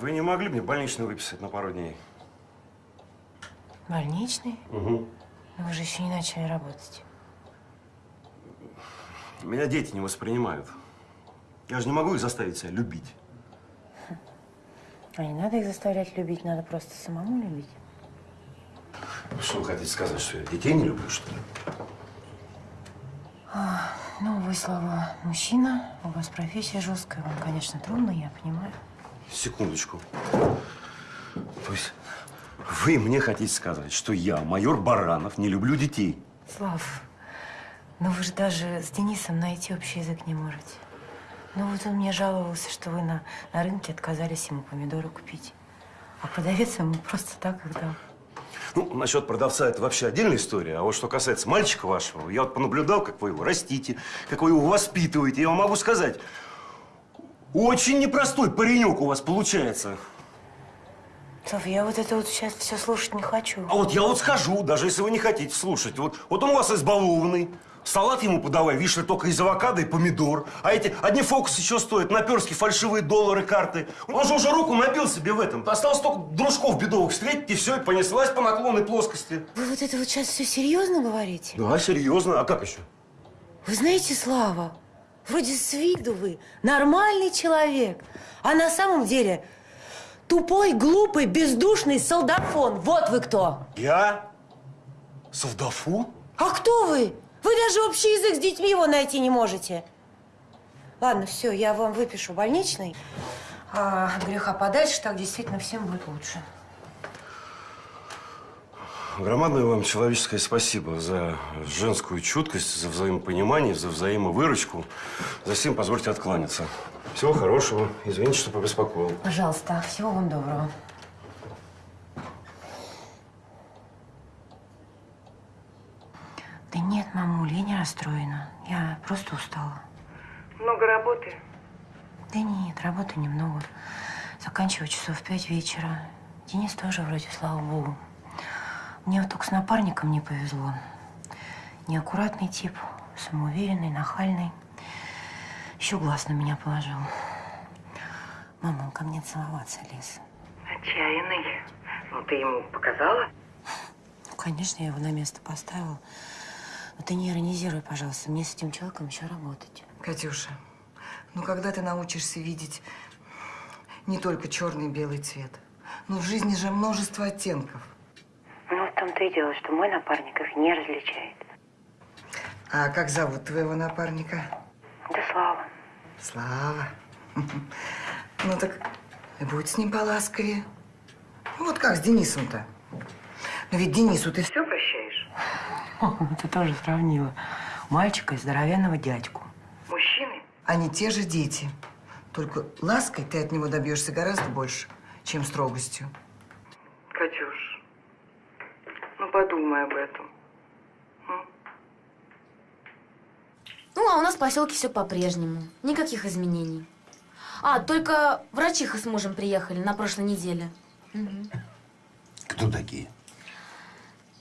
Вы не могли мне больничный выписать на пару дней? Больничный? Угу. Но вы же еще не начали работать. Меня дети не воспринимают. Я же не могу их заставить себя любить. А не надо их заставлять любить, надо просто самому любить. Что вы хотите сказать, что я детей не люблю, что ли? А, ну, вы, Слава, мужчина, у вас профессия жесткая, вам, конечно, трудно, я понимаю. Секундочку. То есть вы мне хотите сказать, что я, майор Баранов, не люблю детей? Слав, ну вы же даже с Денисом найти общий язык не можете. Ну вот он мне жаловался, что вы на, на рынке отказались ему помидоры купить. А продавец ему просто так их дал. Ну, насчет продавца это вообще отдельная история. А вот что касается мальчика вашего, я вот понаблюдал, как вы его растите, как вы его воспитываете. Я вам могу сказать, очень непростой паренек у вас получается. Слав, я вот это вот сейчас все слушать не хочу. А вот я вот скажу, даже если вы не хотите слушать. Вот, вот он у вас избалованный. Салат ему подавай, ли, только из авокадо и помидор. А эти одни фокусы еще стоят, наперские фальшивые доллары, карты. Он же уже руку набил себе в этом. Осталось только дружков бедовых встретить, и все, и понеслась по наклонной плоскости. Вы вот это вот сейчас все серьезно говорите? Да, серьезно. А как еще? Вы знаете, Слава, вроде с виду вы нормальный человек, а на самом деле тупой, глупый, бездушный солдафон. Вот вы кто. Я? Солдафон? А кто вы? Вы даже общий язык с детьми его найти не можете. Ладно, все, я вам выпишу больничный. А греха подальше, так действительно всем будет лучше. Громадное вам человеческое спасибо за женскую чуткость, за взаимопонимание, за взаимовыручку. За всем позвольте откланяться. Всего хорошего. Извините, что побеспокоил. Пожалуйста, всего вам доброго. Уль, я не расстроена. Я просто устала. Много работы? Да нет, работы немного. Заканчиваю часов в пять вечера. Денис тоже вроде, слава богу. Мне вот только с напарником не повезло. Неаккуратный тип, самоуверенный, нахальный. Еще глаз на меня положил. Мама, он ко мне целоваться лез. Отчаянный. Ну, ты ему показала? Ну, конечно, я его на место поставила. Но ты не иронизируй, пожалуйста. Мне с этим человеком еще работать. Катюша, ну когда ты научишься видеть не только черный и белый цвет? Ну, в жизни же множество оттенков. Ну, в том-то и дело, что мой напарник их не различает. А как зовут твоего напарника? Да Слава. Слава. Ну так и будь с ним поласковее. Ну, вот как с Денисом-то. Но ведь Денису ты все прощаешь? Ты тоже сравнила. Мальчика и здоровенного дядьку. Мужчины? Они те же дети. Только лаской ты от него добьешься гораздо больше, чем строгостью. Катюш, ну подумай об этом. Ну, а у нас в поселке все по-прежнему. Никаких изменений. А, только врачиха с мужем приехали на прошлой неделе. Мгм. Кто такие?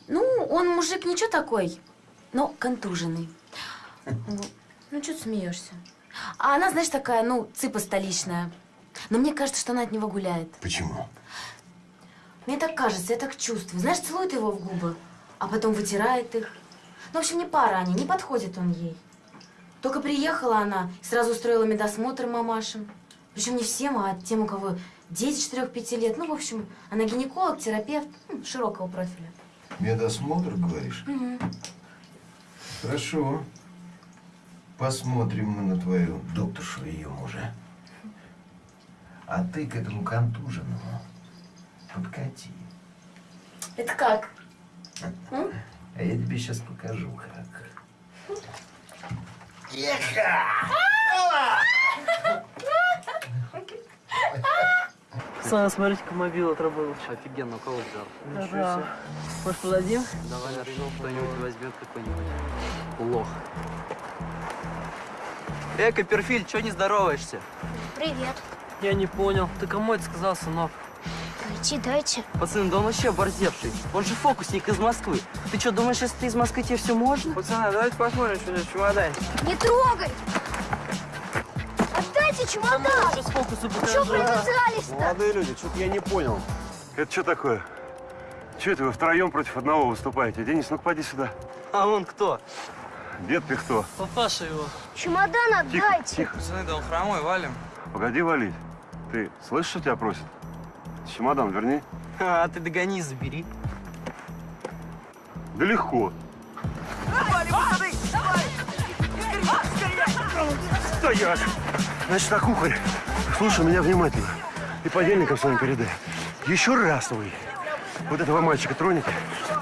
Ну, он мужик ничего такой, но контуженный. Ну, что ты смеешься? А она, знаешь, такая, ну, цыпа столичная. Но мне кажется, что она от него гуляет. Почему? Мне так кажется, я так чувствую. Знаешь, целует его в губы, а потом вытирает их. Ну, в общем, не пара они, не подходит он ей. Только приехала она, сразу устроила медосмотр мамашам. Причем не всем, а тем, у кого дети 4-5 лет. Ну, в общем, она гинеколог, терапевт, широкого профиля. Медосмотр, говоришь? Мгм. Хорошо. Посмотрим мы на твою докторшу и ее мужа. А ты к этому контуженному подкати. Это как? А я тебе сейчас покажу, как. Пацаны, смотрите-ка, мобил отработал. Офигенно, у кого взял? Да. Может, подадим? Давай нашел, кто-нибудь возьмет какой-нибудь. Лох. Э, Копперфильд, чё не здороваешься? Привет. Я не понял. Ты кому это сказал, сынок? Пройти дайте. Пацаны, да он вообще оборзевший. Он же фокусник из Москвы. Ты что, думаешь, если ты из Москвы, тебе все можно? Пацаны, давайте посмотрим, что здесь в чемодане. Не трогай! Чемодан! Сейчас фокусы Чё привязались-то? Молодые люди, что-то я не понял. Это что такое? Че это вы втроем против одного выступаете? Денис, ну-ка поди сюда. А он кто? Дед Пихто. Папаша его. Чемодан отдайте! тихо. Пацаны, да он хромой, валим. Погоди валить. Ты слышишь, что тебя просят? Чемодан верни. А, ты догони, забери. Да легко. Стоять! Значит так, ухарь, слушай меня внимательно. И подельникам своим передай. Еще раз вы вот этого мальчика тронете,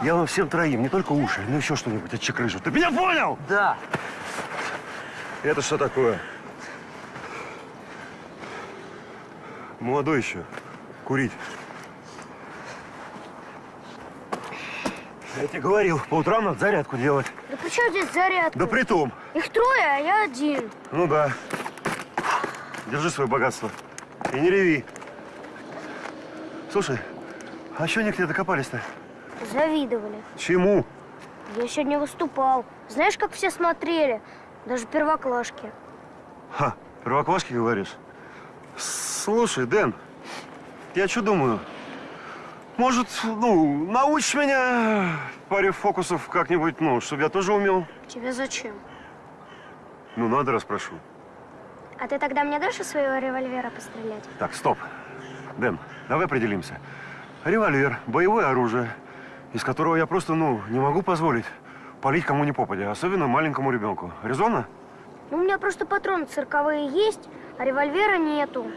я вам всем троим, не только уши, но еще что-нибудь отчекрыжу. Ты меня понял? Да. Это что такое? Молодой еще. Курить. Я тебе говорил, по утрам надо зарядку делать. Да при чем здесь зарядка? Да при том. Их трое, а я один. Ну да. Держи свое богатство. И не реви. Слушай, а что они к тебе докопались-то? Завидовали. Чему? Я сегодня выступал. Знаешь, как все смотрели? Даже первоклашки. Ха, первоклашки говоришь? Слушай, Дэн, я что думаю? Может, ну, научишь меня паре фокусов как-нибудь, ну, чтобы я тоже умел? Тебе зачем? Ну, надо, распрошу. А ты тогда мне дашь из своего револьвера пострелять? Так, стоп. Дэн, давай определимся. Револьвер, боевое оружие, из которого я просто, ну, не могу позволить палить кому ни попадя, особенно маленькому ребенку. Резонно? Ну, у меня просто патроны цирковые есть, а револьвера нету.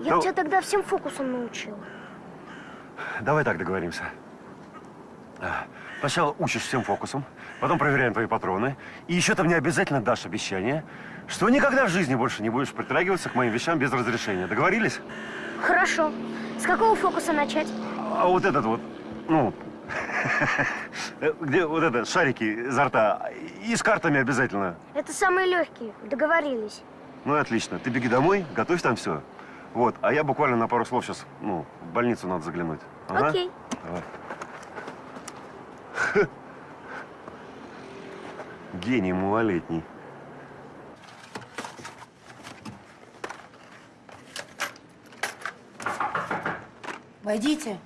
Я Ну- тебя тогда всем фокусом научила. Давай так договоримся. А, Сначала учишь всем фокусам, потом проверяем твои патроны. И еще ты мне обязательно дашь обещание, что никогда в жизни больше не будешь притрагиваться к моим вещам без разрешения. Договорились? Хорошо. С какого фокуса начать? А вот этот вот, ну, Где вот это, шарики изо рта? И с картами обязательно. Это самые легкие. Договорились. Ну и отлично. Ты беги домой, готовь там все. Вот, а я буквально на пару слов сейчас, ну, в больницу надо заглянуть. Ага. Окей. Давай. Гений малолетний. Войдите.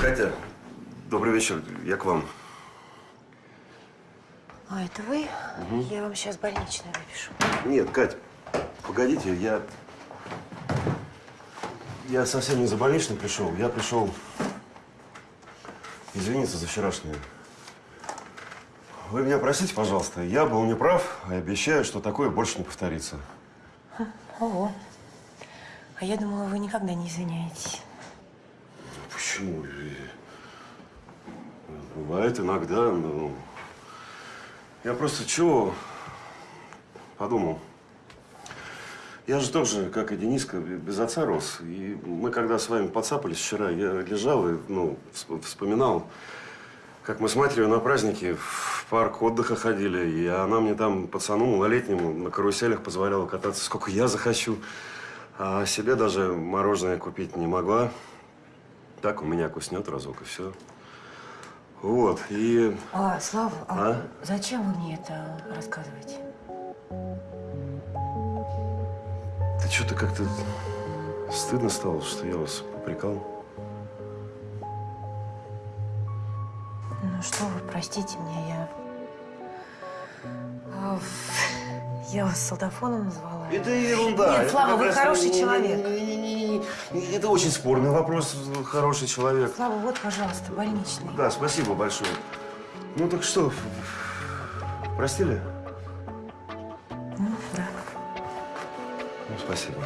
Катя, добрый вечер. Я к вам. А, это вы? Мгм. Я вам сейчас больничный выпишу. Нет, Кать, погодите, я... Я совсем не за больничным пришел. Я пришел извиниться за вчерашнее. Вы меня простите, пожалуйста. Я был неправ, и обещаю, что такое больше не повторится. Ого. А я думала, вы никогда не извиняетесь. Почему? Бывает иногда, но... Я просто чего подумал. Я же тоже, как и Дениска, без отца рос. И мы, когда с вами подцапались вчера, я лежал и, ну, всп- вспоминал, как мы с матерью на праздники в парк отдыха ходили, и она мне там, пацану малолетнему, на каруселях позволяла кататься, сколько я захочу. А себе даже мороженое купить не могла. Так у меня куснет разок, и все. Вот, и... А, Слава, а, А? зачем вы мне это рассказываете? Ты что-то как-то стыдно стало, что я вас попрекал? Ну что вы, простите меня, я... А, Я вас солдафоном назвала? Это ерунда. Нет, Слава, вы хороший не- не- человек. не- Это очень спорный вопрос, хороший человек. Слава, вот, пожалуйста, больничный. Да, спасибо большое. Ну так что, простили? Ну, да. Ну, спасибо.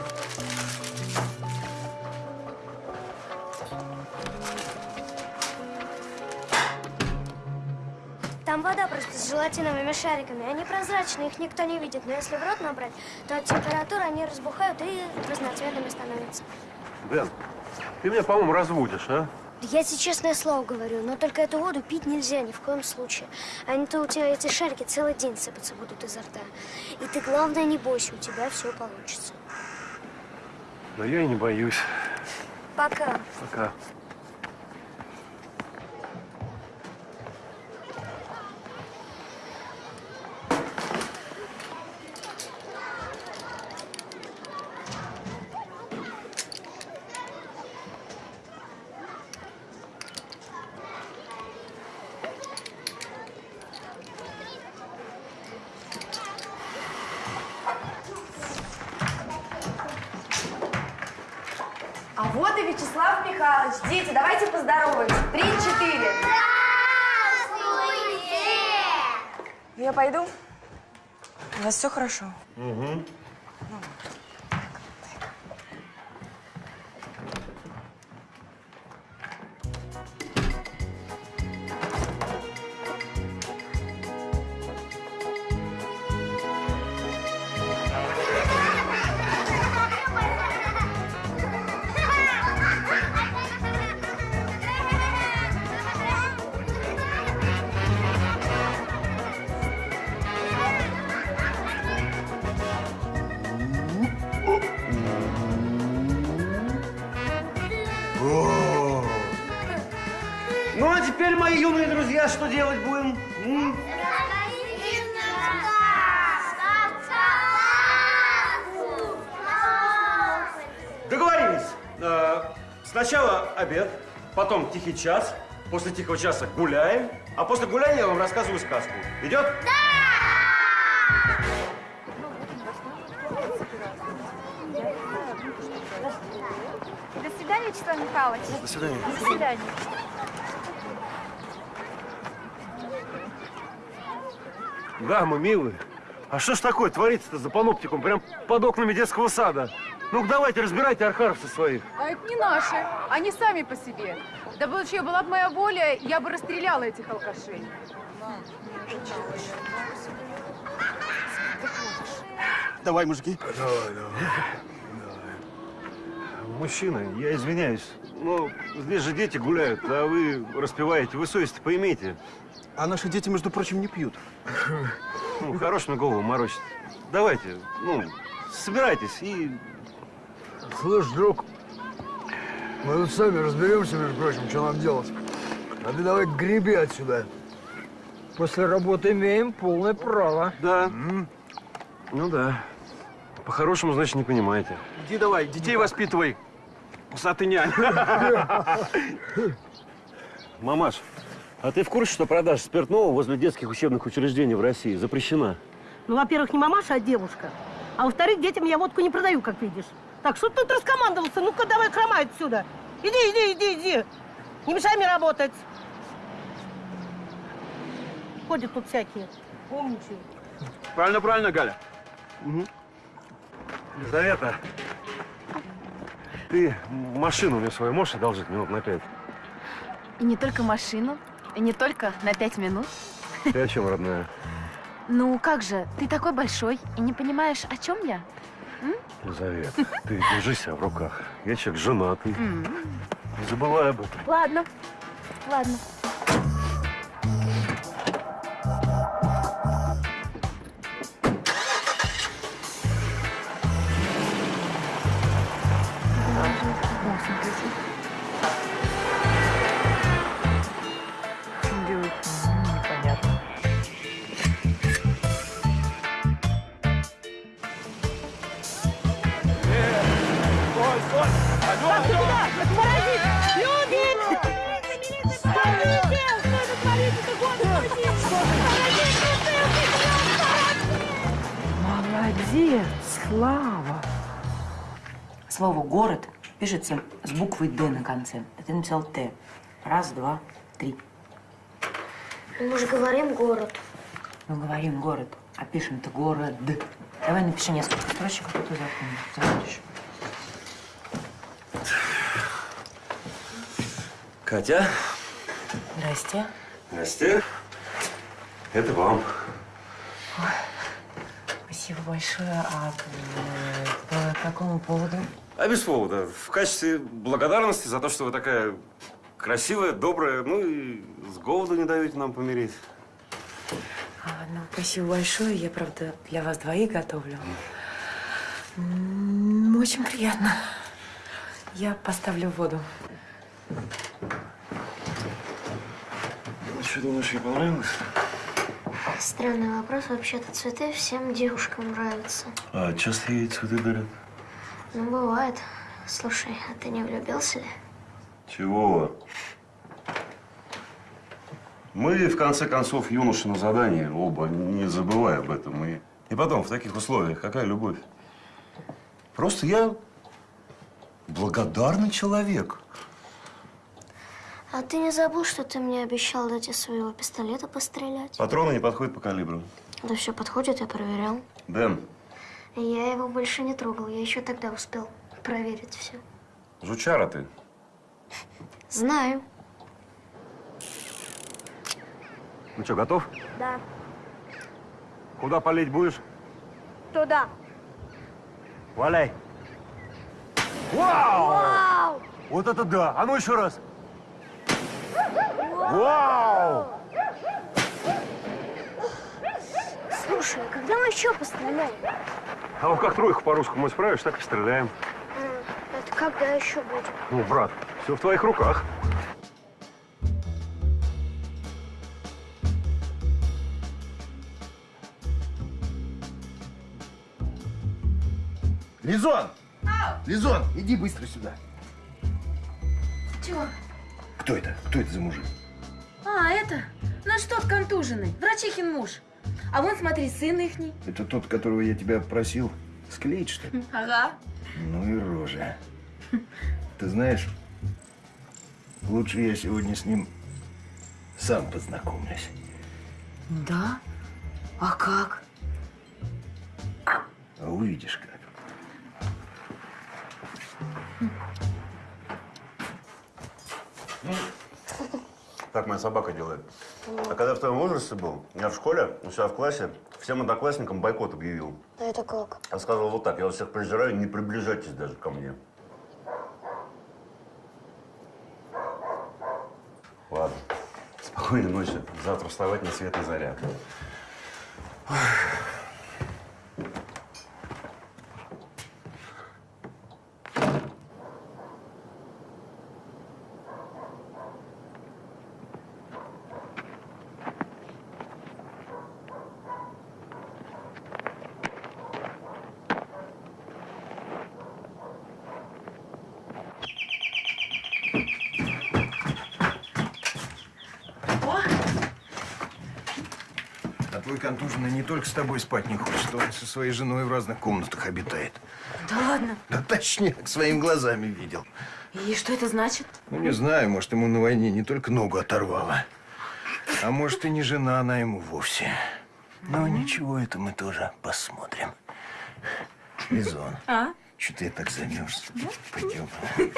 Там вода просто с желатиновыми шариками. Они прозрачные, их никто не видит. Но если в рот набрать, то от температуры они разбухают и разноцветными становятся. Дэн, ты меня, по-моему, разводишь, а? Я тебе честное слово говорю, но только эту воду пить нельзя ни в коем случае. А не то у тебя эти шарики целый день сыпаться будут изо рта. И ты, главное, не бойся, у тебя все получится. Но я и не боюсь. Пока. Пока. Хорошо? Угу. Час, после тихого часа гуляем, а после гуляния я вам рассказываю сказку. Идет? До свидания, Вячеслав Михайлович. До свидания. До свидания. Дамы, милые, а что ж такое творится-то за паноптикум прям под окнами детского сада? Ну давайте, разбирайте архаровцев своих. А это не наши. Они сами по себе. Да вообще была бы моя воля, я бы расстреляла этих алкашей. Давай, мужики. Давай, давай. Мужчина, я извиняюсь. Ну, здесь же дети гуляют, а вы распеваете. Вы совесть поимейте. А наши дети, между прочим, не пьют. Ну, хорош мне голову морочить. Давайте, ну, собирайтесь и... Слышь, друг, мы тут сами разберемся, между прочим, что нам делать. А ты давай греби отсюда. После работы имеем полное право. Да. Ну да. По-хорошему, значит, не понимаете. Иди давай, детей воспитывай. Усатый нянь. Мамаш, а ты в курсе, что продажа спиртного возле детских учебных учреждений в России запрещена? Ну, во-первых, не мамаша, а девушка. А во-вторых, детям я водку не продаю, как видишь. Так, что тут раскомандовался? Ну-ка, давай хромай отсюда. Иди, иди, иди, иди. Не мешай мне работать. Ходят тут всякие. Умничают. Правильно, правильно, Галя. Елизавета, ты машину мне свою можешь одолжить минут на пять? И не только машину, и не только на пять минут. Ты о чем, родная? Ну как же, ты такой большой и не понимаешь, о чем я? Елизавета, ты держи себя в руках. Я человек женатый. Не забывай об этом. Ладно, ладно. Слово «город» пишется с буквой «Д» на конце. А ты написал «Т». Раз, два, три. Мы же говорим город. Мы говорим «город», а пишем-то «город». Давай напиши несколько строчек, а потом запомнишь. Катя. Здрасте. Настя. Это вам. Спасибо большое. А э, по какому поводу? А без повода. В качестве благодарности за то, что вы такая красивая, добрая, ну и с голоду не даете нам помереть. А, ну, спасибо большое. Я, правда, для вас двоих готовлю. М, Очень приятно. Я поставлю воду. Ну, что думаешь, ей понравилось? Странный вопрос. Вообще-то цветы всем девушкам нравятся. А часто ей цветы дарят? Ну, бывает. Слушай, а ты не влюбился ли? Чего? Мы, в конце концов, юноши на задании, оба, не забывай об этом. И, и потом, в таких условиях, какая любовь? Просто я благодарный человек. А ты не забыл, что ты мне обещал дать из своего пистолета пострелять? Патроны не подходят по калибру. Да все подходит, я проверял. Дэн, Я его больше не трогал. Я еще тогда успел проверить все. жучара ты. Знаю. Ну что, готов? Да. Куда полить будешь? Туда. Валяй. Вау! Вот это да! А ну еще раз! Вау! Слушай, а когда мы еще постреляем? А вот как тройку по-русскому исправишь, так и стреляем. Это когда еще будет? Ну, брат, все в твоих руках. Лизон! Лизон, иди быстро сюда. Чего? Кто это? Кто это за мужик? А, это? Наш тот контуженный, врачихин муж. А вон, смотри, сын ихний. Это тот, которого я тебя просил склеить, что ли? Ага. Ну и рожа. Ты знаешь, лучше я сегодня с ним сам познакомлюсь. Да? А как? А увидишь как. Так моя собака делает. А когда в твоем возрасте был, я в школе, у себя в классе, всем одноклассникам бойкот объявил. А это как? Я сказал вот так, я вас всех презираю, не приближайтесь даже ко мне. Ладно, спокойной ночи. Завтра вставать на свет и заря. Ой. С тобой спать не хочет, он со своей женой в разных комнатах обитает. Да ладно. Да точняк, своими глазами видел. И что это значит? Ну, не знаю, может, ему на войне не только ногу оторвало. А может, и не жена она ему вовсе. Но ничего, это мы тоже посмотрим. Лизон, А? что ты так замерз? Пойдем.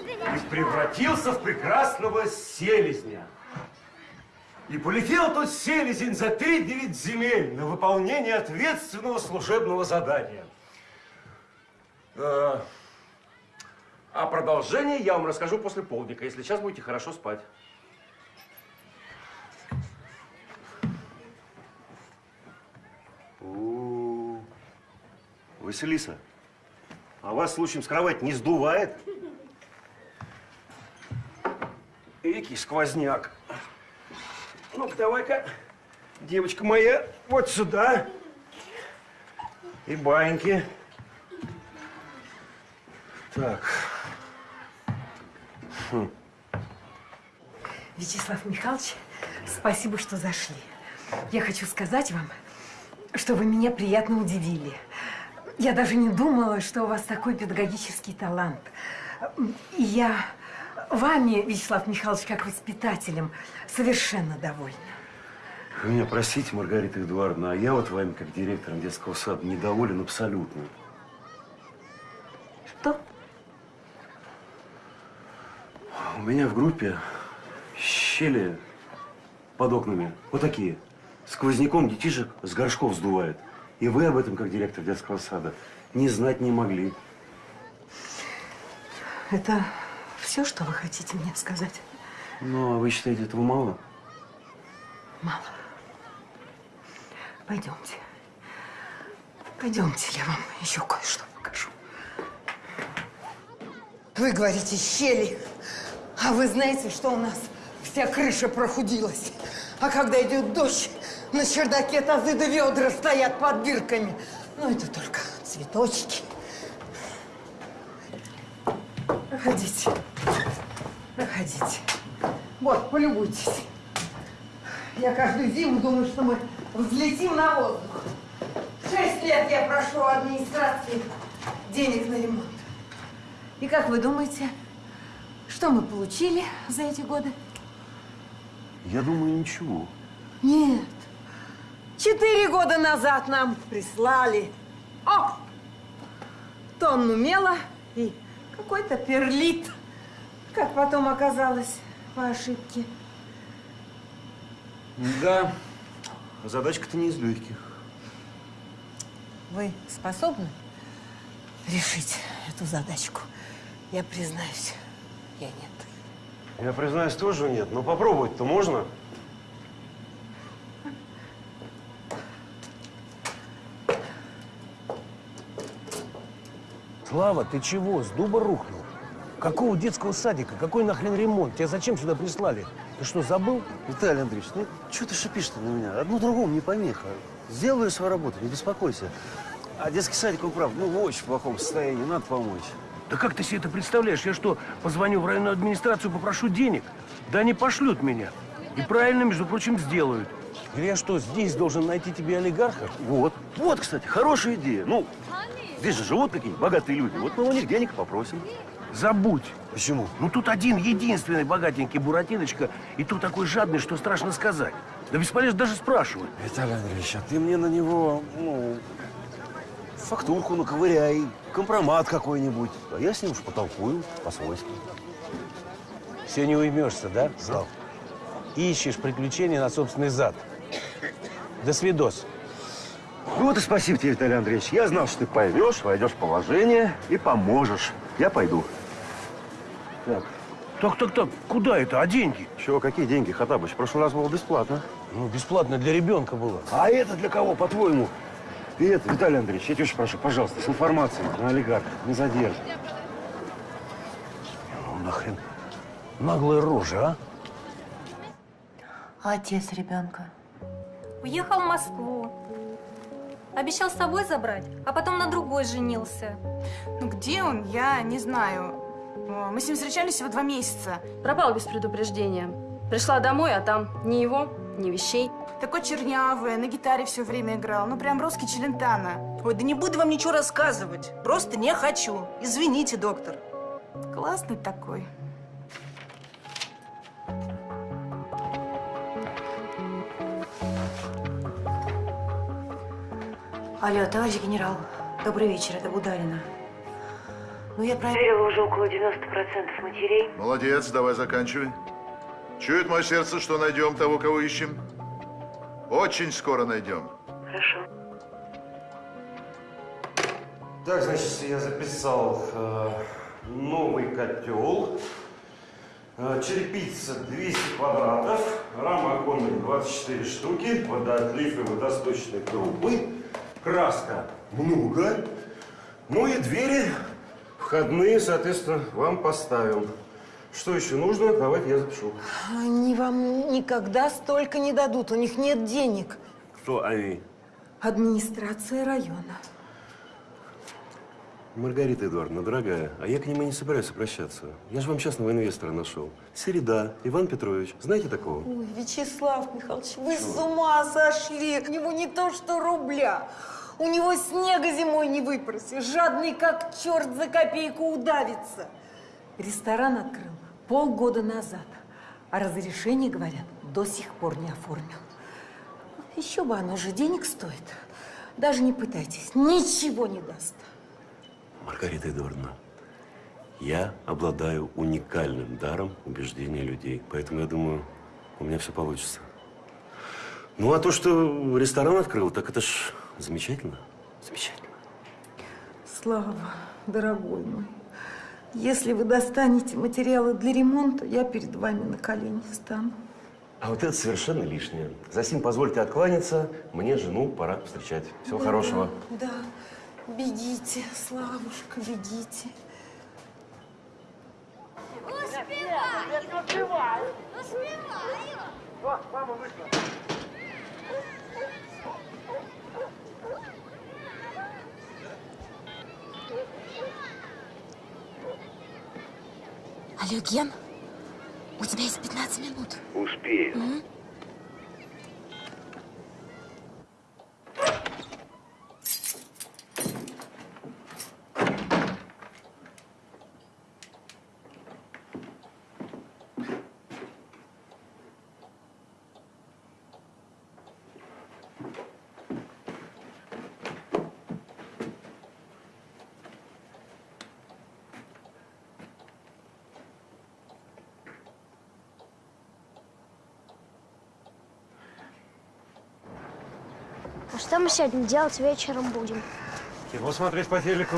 И превратился в прекрасного селезня. И полетел тот селезень за три девять земель на выполнение ответственного служебного задания. Э, А продолжение я вам расскажу после полдника, если сейчас будете хорошо спать. Василиса, а вас случаем с кровати не сдувает? Экий сквозняк. Ну-ка, давай-ка, девочка моя, вот сюда. И баньки. Так. Хм. Вячеслав Михайлович, спасибо, что зашли. Я хочу сказать вам, что вы меня приятно удивили. Я даже не думала, что у вас такой педагогический талант. И я вами, Вячеслав Михайлович, как воспитателем, совершенно довольна. Вы меня простите, Маргарита Эдуардовна, а я вот вами, как директором детского сада, недоволен абсолютно. Что? У меня в группе щели под окнами, вот такие. Сквозняком детишек с горшков сдувает. И вы об этом, как директор детского сада, не знать не могли. Это все, что вы хотите мне сказать? Ну, а вы считаете, этого мало? Мало. Пойдемте. Пойдемте, я вам еще кое-что покажу. Вы говорите щели, а вы знаете, что у нас вся крыша прохудилась. А когда идет дождь, на чердаке тазы да ведра стоят под бирками. Ну, это только цветочки. Проходите. Проходите. Вот, полюбуйтесь. Я каждую зиму думаю, что мы взлетим на воздух. Шесть лет я прошу у администрации денег на ремонт. И как вы думаете, что мы получили за эти годы? Я думаю, ничего. Нет. Четыре года назад нам прислали о, тонну мела и какой-то перлит. Как потом оказалось, по ошибке. Да, задачка-то не из легких. Вы способны решить эту задачку? Я признаюсь, я нет. Я признаюсь, тоже нет, но попробовать-то можно. Слава, ты чего? С дуба рухнул? Какого детского садика? Какой нахрен ремонт? Тебя зачем сюда прислали? Ты что, забыл? Виталий Андреевич, ну что ты шипишь-то на меня? Одно другому не помеха. Сделаю свою работу, не беспокойся. А детский садик, он прав, ну в очень плохом состоянии, надо помочь. Да как ты себе это представляешь? Я что, позвоню в районную администрацию, попрошу денег? Да они пошлют меня. И правильно, между прочим, сделают. Я что, здесь должен найти тебе олигарха? Вот. Вот, кстати, хорошая идея. Ну, здесь же живут какие-нибудь богатые люди. Вот мы у них денег попросим. Забудь. Почему? Ну тут один единственный богатенький Буратиночка, и тут такой жадный, что страшно сказать. Да бесполезно даже спрашивать. Виталий Андреевич, а ты мне на него, ну, фактурку наковыряй, компромат какой-нибудь. А я с ним уж потолкую по-свойски. Все не уймешься, да, Слав? Ищешь приключения на собственный зад. До свидос. Вот и спасибо тебе, Виталий Андреевич. Я знал, что ты поймешь, войдешь в положение и поможешь. Я пойду. Так. Так, так, так, куда это? А деньги? Чего, какие деньги, Хатабыч? В прошлый раз было бесплатно. Ну, бесплатно для ребенка было. А это для кого, по-твоему? И это, Виталий Андреевич, я тебя очень прошу, пожалуйста, с информацией на олигарха, не задержи. Ну, нахрен. Наглая рожа, а? А отец ребенка? Уехал в Москву. Обещал с собой забрать, а потом на другой женился. Ну где он, я не знаю. Мы с ним встречались всего два месяца. Пропал без предупреждения. Пришла домой, а там ни его, ни вещей. Такой чернявый, на гитаре все время играл. Ну прям русский Челентано. Ой, да не буду вам ничего рассказывать. Просто не хочу. Извините, доктор. Классный такой. Алло, товарищ генерал, добрый вечер, это Бударина. Ну, я проверила уже около 90% матерей. Молодец, давай заканчивай. Чует мое сердце, что найдем того, кого ищем. Очень скоро найдем. Хорошо. Так, значит, я записал э, новый котел, э, черепица 200 квадратов, рама оконных 24 штуки, водоотлив и водосточные трубы, краска много, ну и двери входные, соответственно, вам поставим. Что еще нужно? Давайте я запишу. Они вам никогда столько не дадут, у них нет денег. Кто они? Администрация района. Маргарита Эдуардовна, дорогая, а я к нему не собираюсь обращаться. Я же вам частного инвестора нашел. Середа, Иван Петрович. Знаете такого? Ой, Вячеслав Михайлович, вы с ума сошли. У него не то что рубля. У него снега зимой не выпросишь. Жадный как черт за копейку удавится. Ресторан открыл полгода назад. А разрешение, говорят, до сих пор не оформил. Еще бы оно же денег стоит. Даже не пытайтесь, ничего не даст. Маргарита Эдуардовна, я обладаю уникальным даром убеждения людей. Поэтому я думаю, у меня все получится. Ну, а то, что ресторан открыл, так это ж замечательно. Замечательно. Слава, дорогой мой, если вы достанете материалы для ремонта, я перед вами на колени встану. А вот это совершенно лишнее. Засим позвольте откланяться. Мне жену пора встречать. Всего Да, хорошего. Да, бегите, Славушка, бегите. Успеваю! Успеваю! Успеваю! Мама вышла. Алло, Ген, у тебя есть 15 минут. Успею. М? Мы сегодня делать вечером будем? Кино смотреть по телеку.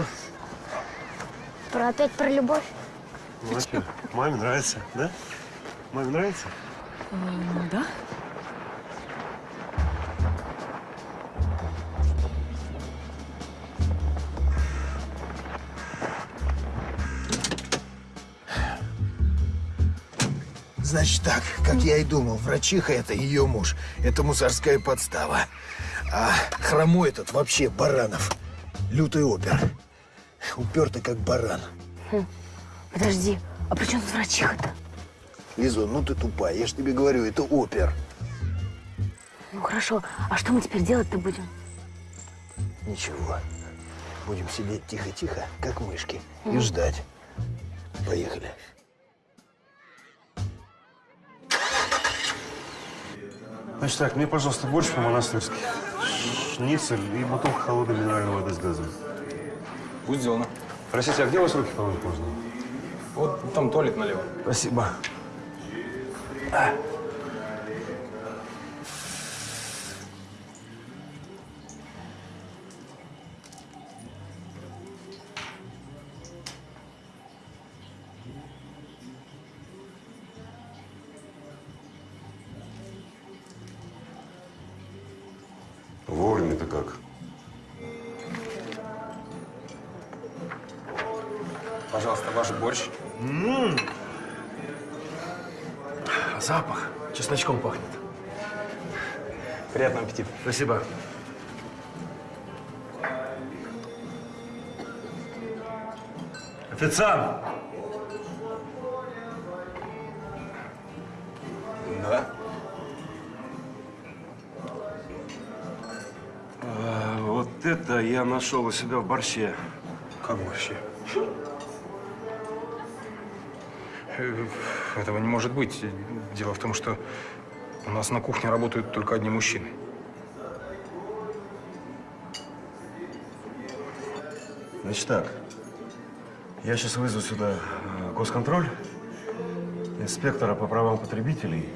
Про опять про любовь? Ну, а что, маме нравится, да? Маме нравится? Да. Значит так, как я и думал, врачиха это ее муж. Это мусорская подстава. А хромой этот вообще Баранов. Лютый опер. Упертый как баран. Хм, Подожди, а при чем тут врачиха-то? Лизон, ну ты тупая. Я ж тебе говорю, это опер. Ну хорошо, а что мы теперь делать-то будем? Ничего. Будем сидеть тихо-тихо, как мышки, и Мгм. ждать. Поехали. Значит так, мне, пожалуйста, борщ по-монастырски. Шницель и бутылка холодной минеральной воды с газом. Будет сделано. Простите, а где у вас руки помыть можно? Вот там туалет налево. Спасибо. вами-то Спасибо. Официант! Да? А, вот это я нашел у себя в борще. Как борще? Э, Этого не может быть. Дело в том, что у нас на кухне работают только одни мужчины. Значит так, я сейчас вызову сюда э, госконтроль, инспектора по правам потребителей,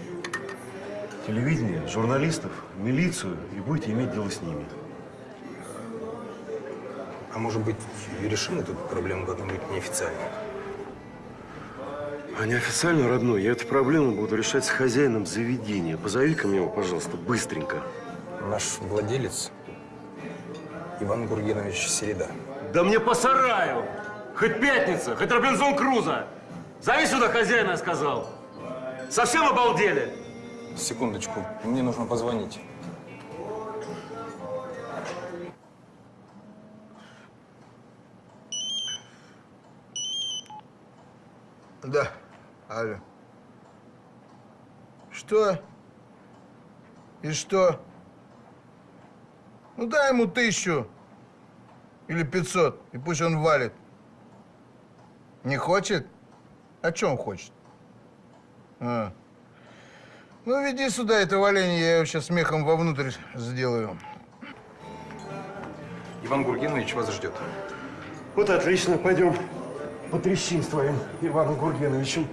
телевидение, журналистов, милицию и будете иметь дело с ними. А может быть, и решим эту проблему как-нибудь неофициально? А неофициально, родной, я эту проблему буду решать с хозяином заведения. Позови-ка мне его, пожалуйста, быстренько. Наш владелец Иван Гургенович Середа. Да мне по сараю! Хоть пятница, хоть Робинзон Крузо! Зови сюда хозяина, я сказал! Совсем обалдели? Секундочку, мне нужно позвонить. Да. Алло. Что? И что? Ну дай ему тысячу. Или пятьсот. И пусть он валит. Не хочет? А что он хочет? А. Ну, веди сюда это валение, я его сейчас смехом вовнутрь сделаю. Иван Гургенович вас ждет. Вот отлично, пойдем потрещим с твоим Иваном Гургеновичем.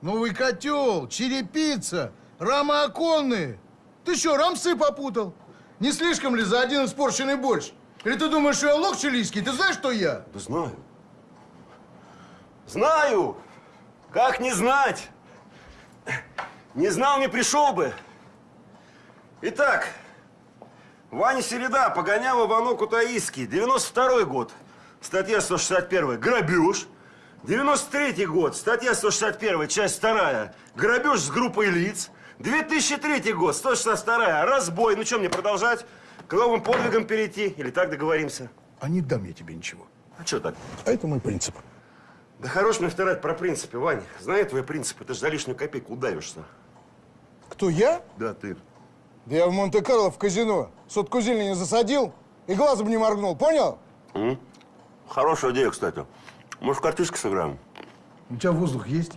Новый котел, черепица, рамы оконные. Ты что, рамсы попутал? Не слишком ли за один испорченный борщ? Или ты думаешь, что я лох чилийский? Ты знаешь, что я? Да знаю. Знаю! Как не знать? Не знал, не пришел бы. Итак, Ваня Середа погонял Иванок Кутаиский. 92 год. Статья 161. Грабеж. 93 год. Статья 161. Часть 2. Грабеж с группой лиц. 2003 год. 162. Разбой. Ну что, мне продолжать? К новым подвигам перейти? Или так договоримся? А не дам я тебе ничего. А что так? А это мой принцип. Да хорош мне вторать про принципы, Вань. Знаю твои принципы, ты же за лишнюю копейку удавишься. Кто, я? Да, ты. Да я в Монте-Карло в казино сотку зелени засадил и глазом не моргнул, понял? М? Хорошая идея, кстати. Может, картишки сыграем? У тебя воздух есть?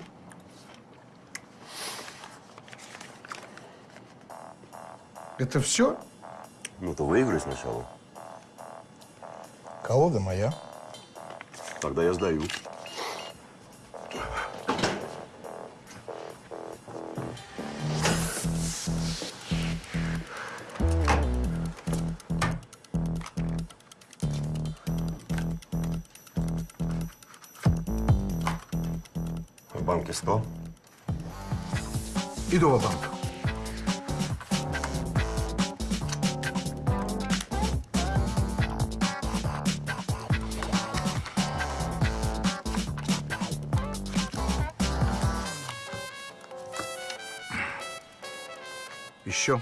Это все? Ну, то выиграй сначала. Колода моя. Тогда я сдаю. В банке 100. Иду в банк. Еще.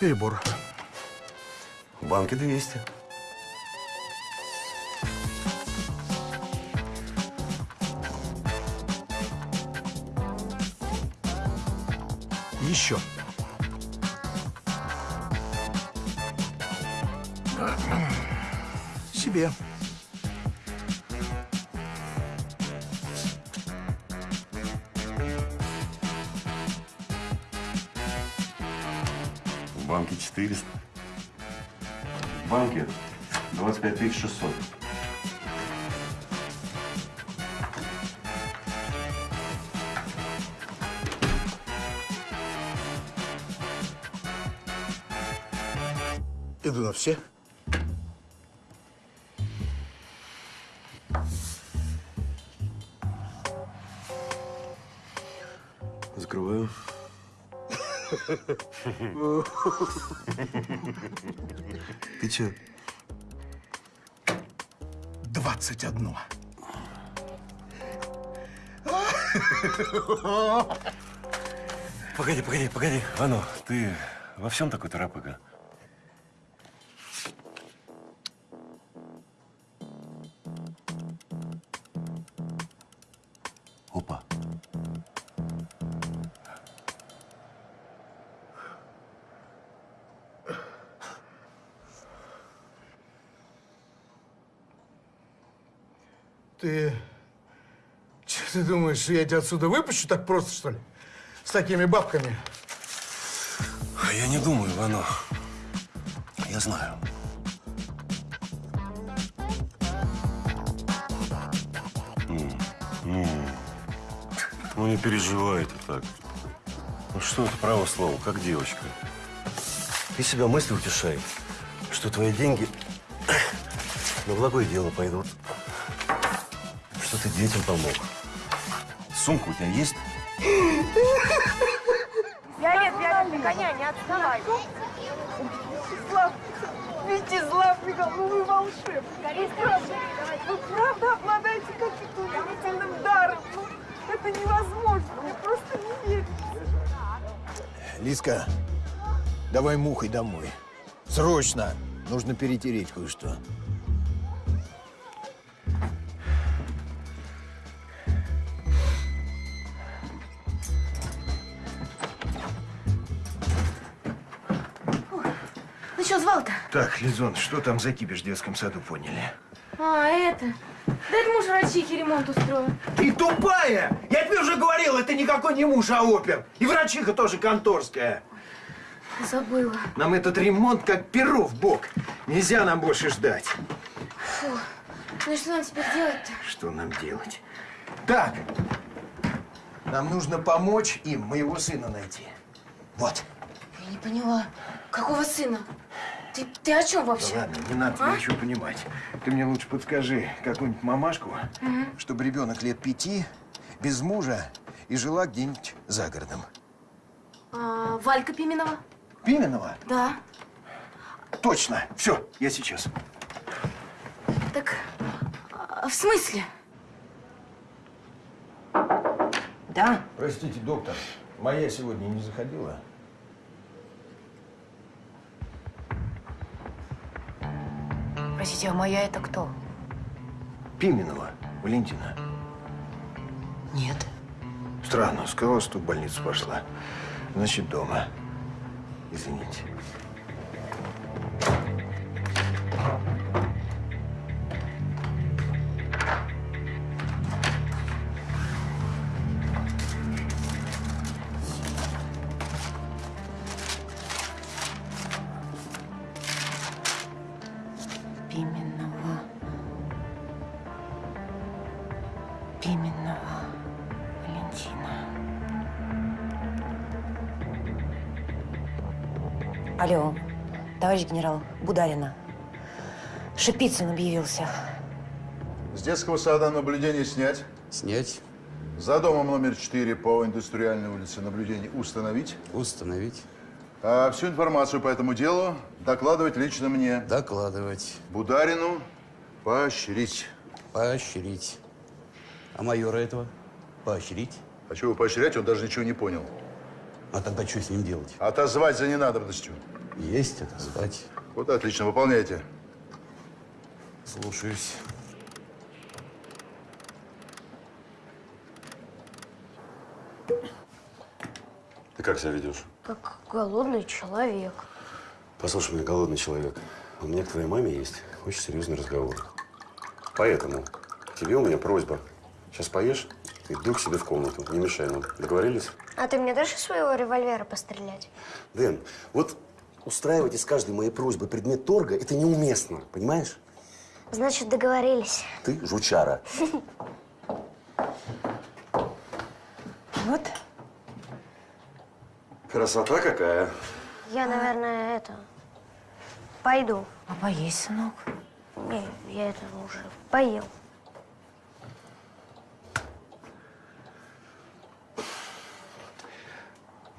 Перебор. В банке 200. Еще. Себе. 400. В банке 25 600. Иду на все. Ты? Двадцать одно. Погоди, погоди, погоди. Ано, ты во всем такой торопыга? Думаешь, я тебя отсюда выпущу так просто, что ли? С такими бабками? А Я не думаю, Ивано. Я знаю. Ну, не переживай ты так. Ну, что это право слово, как девочка. Ты себя мысли утешай, что твои деньги на благое дело пойдут. Что ты детям помог. Сумка у тебя есть? Виолет, Виолет, на коня, не отставай. Вячеслав, Вячеслав Михайлович, ну вы волшебник. Вы правда, вы правда обладаете каким-то удивительным даром. Ну, это невозможно, мне просто не верится. Лиска, давай мухой домой. Срочно! Нужно перетереть кое-что. Звал-то? Так, Лизон, что там за кипиш в детском саду поняли? А, это. Да это муж врачихи ремонт устроил. Ты тупая! Я тебе уже говорил, это никакой не муж, а опер. И врачиха тоже конторская. Забыла. Нам этот ремонт как перо в бок. Нельзя нам больше ждать. Фу. Ну и что нам теперь делать-то? Что нам делать? Так, нам нужно помочь им моего сына найти. Вот. Я не поняла. Какого сына? Ты, ты о чем вообще? Да ладно, не надо тебе А? ничего понимать. Ты мне лучше подскажи какую-нибудь мамашку, Мгм. чтобы ребенок лет пяти, без мужа и жила где-нибудь за городом. А, Валька Пименова? Пименова? Да. Точно. Все, я сейчас. Так, а, в смысле? Да. Простите, доктор, моя сегодня не заходила? Простите, а моя это кто? Пименова, Валентина. Нет. Странно, сказала, что в больницу пошла. Значит, дома. Извините. Товарищ генерал, Бударина. Шипицын объявился. С детского сада наблюдение снять. Снять. За домом номер 4 по индустриальной улице наблюдение установить. Установить. А всю информацию по этому делу докладывать лично мне. Докладывать. Бударину поощрить. Поощрить. А майора этого? Поощрить. А чего поощрять, он даже ничего не понял. А тогда что с ним делать? Отозвать за ненадобностью. Есть отозвать. Вот отлично, выполняйте. Слушаюсь. Ты как себя ведешь? Как голодный человек. Послушай меня, голодный человек. У меня к твоей маме есть очень серьезный разговор. Поэтому тебе у меня просьба. Сейчас поешь и иду к себе в комнату. Не мешай нам. Договорились? А ты мне дашь из своего револьвера пострелять? Дэн, вот устраивать из каждой моей просьбы предмет торга – это неуместно, понимаешь? Значит, договорились. Ты жучара. Вот. Красота какая. Я, наверное, это... Пойду. А поесть, сынок? Не, я это уже поел.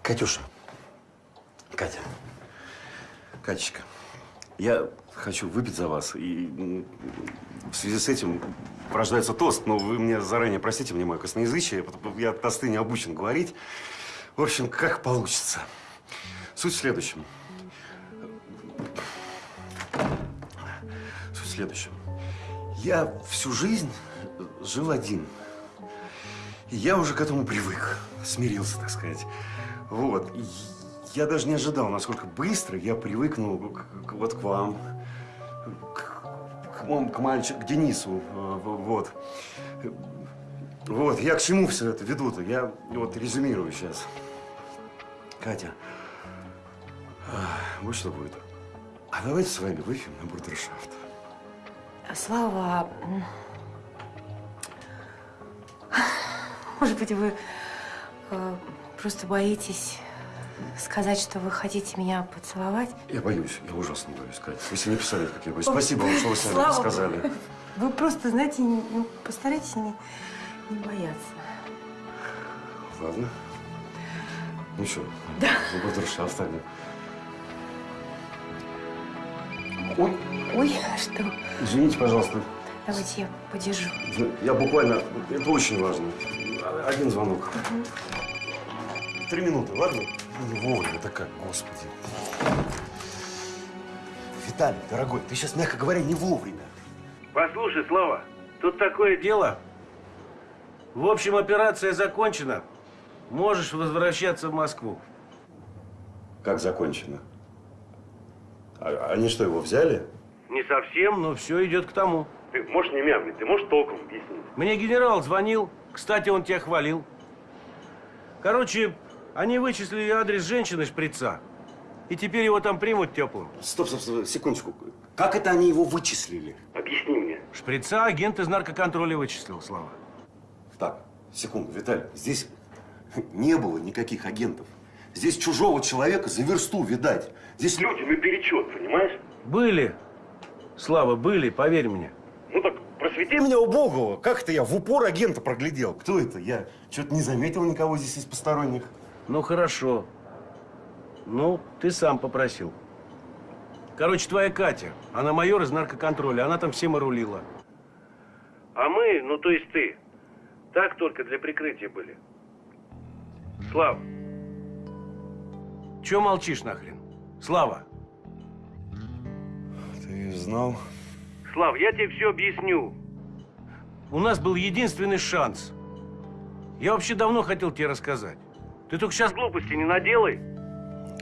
Катюша, Катечка, я хочу выпить за вас. И в связи с этим рождается тост, но вы мне заранее простите мне мое косноязычие. Я тосты не обучен говорить. В общем, как получится. Суть в следующем. Суть в следующем. Я всю жизнь жил один. И я уже к этому привык, смирился, так сказать. Вот. Я даже не ожидал, насколько быстро я привыкну к, к- вот к вам, к, к, к мальчику, к Денису. э, Вот. Вот, я к чему все это веду-то? Я вот резюмирую сейчас. Катя, а, вот что будет. А давайте с вами выпьем на брудершафт. Слава, м, может быть, вы э, просто боитесь сказать, что вы хотите меня поцеловать? Я боюсь, я ужасно боюсь, Катя. Вы себе не представляете, как я боюсь. Спасибо вам, что вы сами Слава сказали. Вы просто, знаете, ну, постарайтесь не, не бояться. Ладно. Ну что, Да. на брудершафт тогда. Ой. Ой, что? Извините, пожалуйста. Давайте я подержу. Я буквально, это очень важно. Один звонок. Три минуты, ладно? Ну, Вовремя, это как, господи. Виталий, дорогой, ты сейчас, мягко говоря, не вовремя. Послушай, Слава, тут такое дело. В общем, операция закончена. Можешь возвращаться в Москву. Как закончено? А- они что, его взяли? Не совсем, но все идет к тому. Ты можешь не мямлить, ты можешь толком объяснить? Мне генерал звонил. Кстати, он тебя хвалил. Короче, они вычислили адрес женщины шприца. И теперь его там примут теплым. Стоп, стоп, стоп, секундочку. Как это они его вычислили? Объясни мне. Шприца агент из наркоконтроля вычислил, Слава. Так, секунду, Виталий, здесь не было никаких агентов. Здесь чужого человека за версту видать. Здесь люди на перечет, понимаешь? Были. Слава, были, поверь мне. Ну так просвети меня, убогого. Как это я в упор агента проглядел? Кто это? Я что-то не заметил никого здесь из посторонних. Ну, хорошо. Ну, ты сам попросил. Короче, твоя Катя, она майор из наркоконтроля, она там всем и рулила. А мы, ну то есть ты, так только для прикрытия были. Слав, чё молчишь нахрен? Слава. Ты знал? Слав, я тебе все объясню. У нас был единственный шанс. Я вообще давно хотел тебе рассказать. Ты только сейчас глупости не наделай.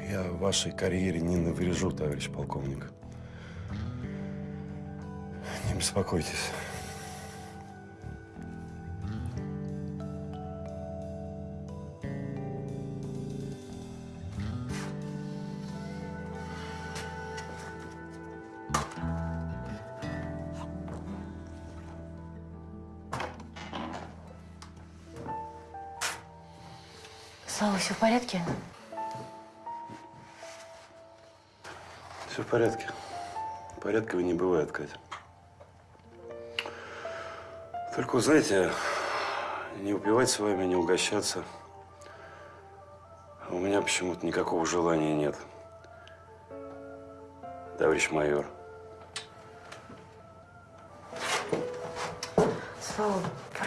Я вашей карьере не наврежу, товарищ полковник. Не беспокойтесь. Порядке? Все в порядке. Порядково не бывает, Катя. Только, знаете, не упивать с вами, не угощаться. У меня почему-то никакого желания нет. Товарищ майор.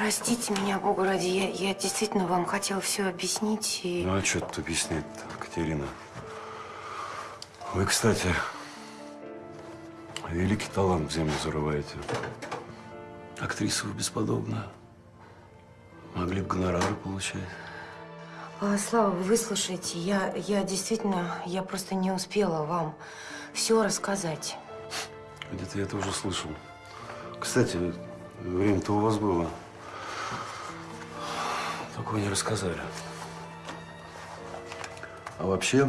Простите меня, Богу ради, я, я действительно вам хотела все объяснить и... Ну, а что тут объяснять-то, Катерина? Вы, кстати, великий талант в землю зарываете. Актриса вы бесподобная. Могли бы гонорары получать. А, Слава, вы выслушайте, я, я действительно, я просто не успела вам все рассказать. Где-то я это уже слышал. Кстати, время-то у вас было. Вы не рассказали. А вообще...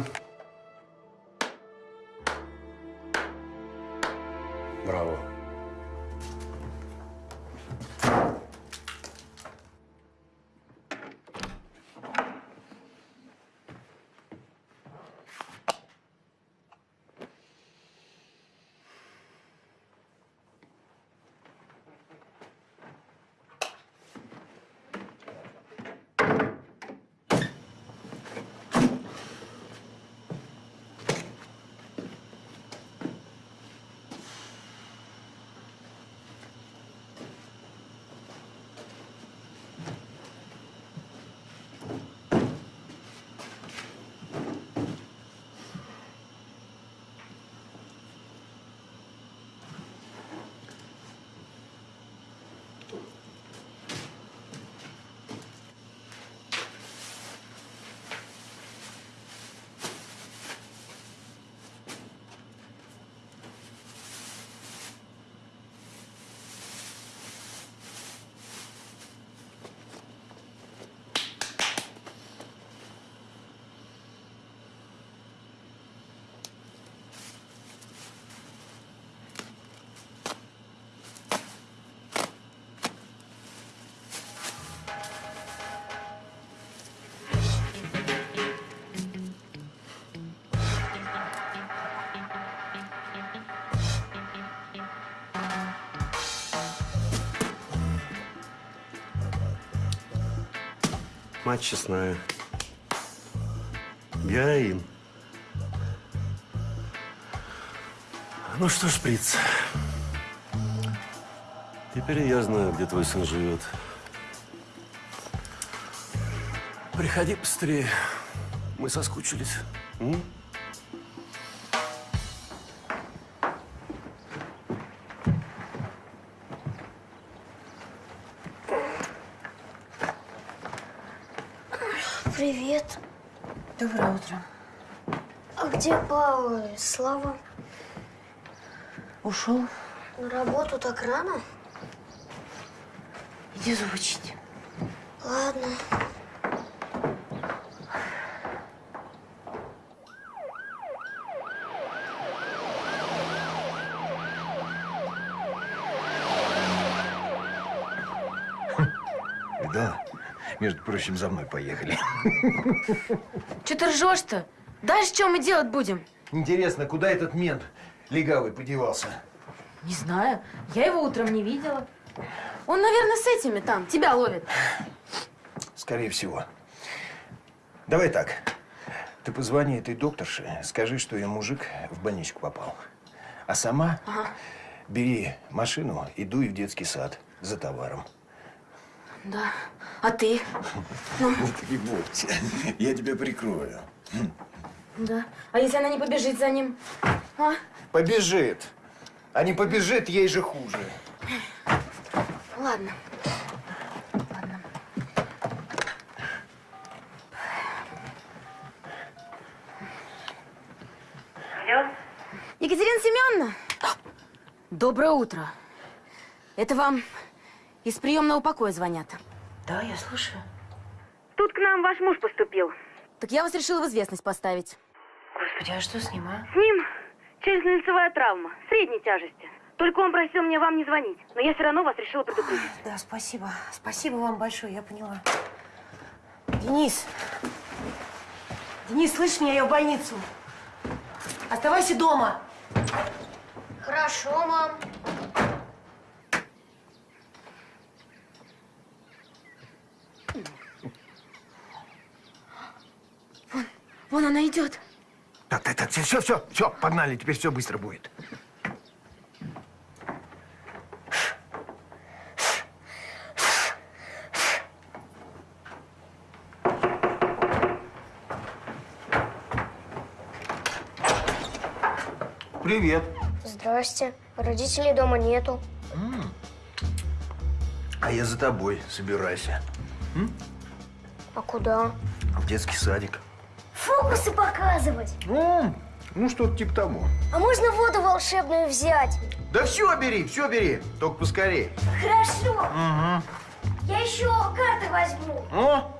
Мать честная. Героин. Ну что ж, Приц, теперь я знаю, где твой сын живет. Приходи быстрее. Мы соскучились. М? Доброе утро. А где Павел и Слава? Ушел? На работу так рано? Иди зубы чисти. Ладно. Да. Прочим, за мной поехали. Че ты ржешь-то? Дальше что мы делать будем? Интересно, куда этот мент легавый подевался? Не знаю. Я его утром не видела. Он, наверное, с этими там. Тебя ловит. Скорее всего. Давай так. Ты позвони этой докторше, скажи, что ее мужик в больничку попал. А сама Ага. бери машину и дуй в детский сад за товаром. Да. А ты? Ну, бойся. Я тебя прикрою. да. А если она не побежит за ним? А? Побежит. А не побежит, ей же хуже. Ладно. Алло? Екатерина Семеновна? Доброе утро. Это вам из приемного покоя звонят. Да, я слушаю. Тут к нам ваш муж поступил. Так я вас решила в известность поставить. Господи, а что с ним, а? С ним челюстно-лицевая травма, средней тяжести. Только он просил мне вам не звонить, но я все равно вас решила предупредить. Да, спасибо. Спасибо вам большое, я поняла. Денис! Денис, слышишь меня, я в больницу. Оставайся дома. Хорошо, мам. Вон она идет. Так, так, так, все, все, все, погнали, теперь все быстро будет. Привет. Здрасте. Родителей дома нету. А я за тобой, собирайся. А куда? В детский садик. Фокусы показывать. Ну, ну что-то типа того. А можно воду волшебную взять? Да все бери, все бери, только поскорее. Хорошо. Угу. Я еще карты возьму. О,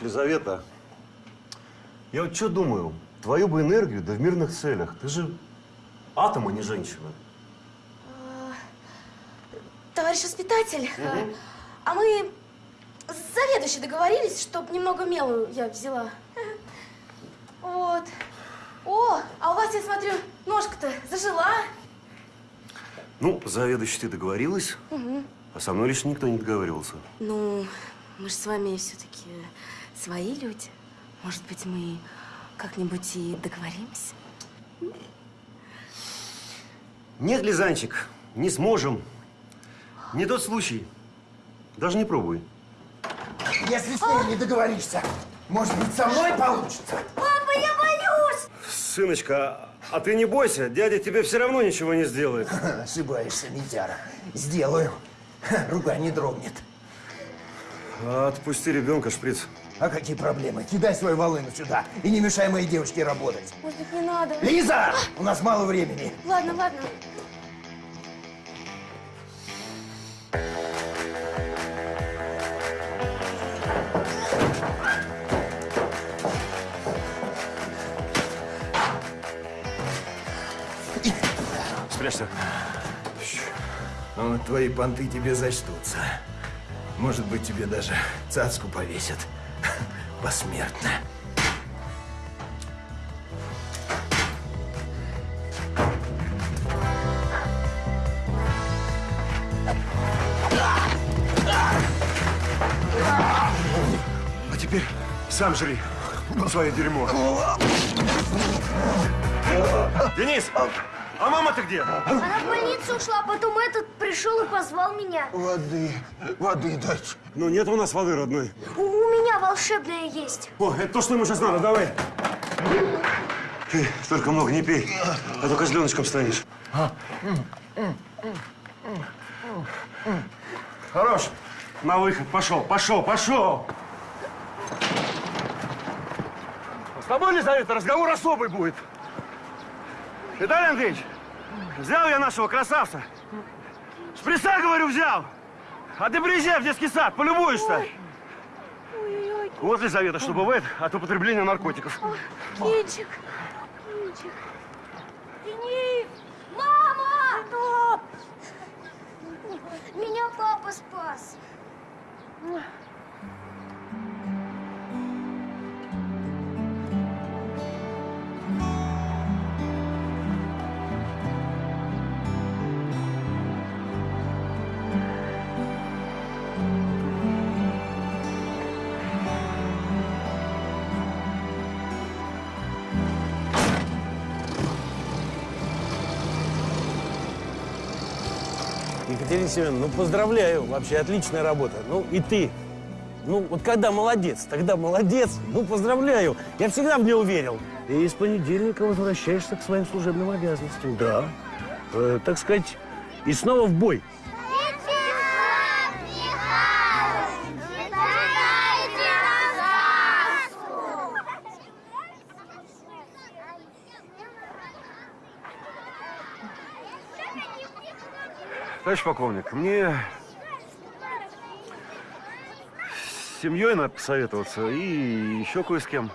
Лизавета. Я вот что думаю, твою бы энергию, да в мирных целях. Ты же атом, а не женщина. Товарищ воспитатель, Мгм. а мы с заведующей договорились, чтобы немного мела я взяла. Вот. О, а у вас, я смотрю, ножка-то зажила. Ну, заведующий ты договорилась, Мгм. а со мной лично никто не договаривался. Ну, мы же с вами все-таки свои люди. Может быть, мы как-нибудь и договоримся? Нет, Лизанчик, не сможем. Не тот случай. Даже не пробуй. Если с ней не договоришься, может быть, со мной получится? Папа, я боюсь! Сыночка, а ты не бойся, дядя тебе все равно ничего не сделает. Ошибаешься, Митяра. Сделаю. Рука не дрогнет. Отпусти ребенка, шприц. А какие проблемы? Кидай свою волыну сюда и не мешай моей девочке работать. Может быть, не надо? Лиза! А! У нас мало времени. Ладно, ладно. Спрячься. Ну, твои понты тебе зачтутся. Может быть, тебе даже цацку повесят. Посмертно. А теперь сам жри свое дерьмо. Денис, а мама-то где? Она в больницу ушла, потом этот пришел и позвал меня. Воды, воды дать. Ну, нет у нас воды, родной. У, волшебная есть. О, это то, что ему сейчас надо, давай. Ты только много не пей, а то козленочком станешь. Хорош. На выход. Пошел, пошел, пошел. С тобой, Лизавета, разговор особый будет. Виталий Андреевич, взял я нашего красавца. Шприца, говорю, взял. А ты приезжай в детский сад, полюбуешься. Вот, Лизавета, что бывает от употребления наркотиков. Кинчик, Кинчик. Денис! Мама! Меня папа спас. Екатерина Семеновна, ну поздравляю, вообще отличная работа. Ну и ты. Ну вот когда молодец, тогда молодец. Ну поздравляю, я всегда в нее уверил. И с понедельника возвращаешься к своим служебным обязанностям, да. Э, так сказать, и снова в бой. Товарищ полковник, мне с семьей надо посоветоваться и еще кое с кем.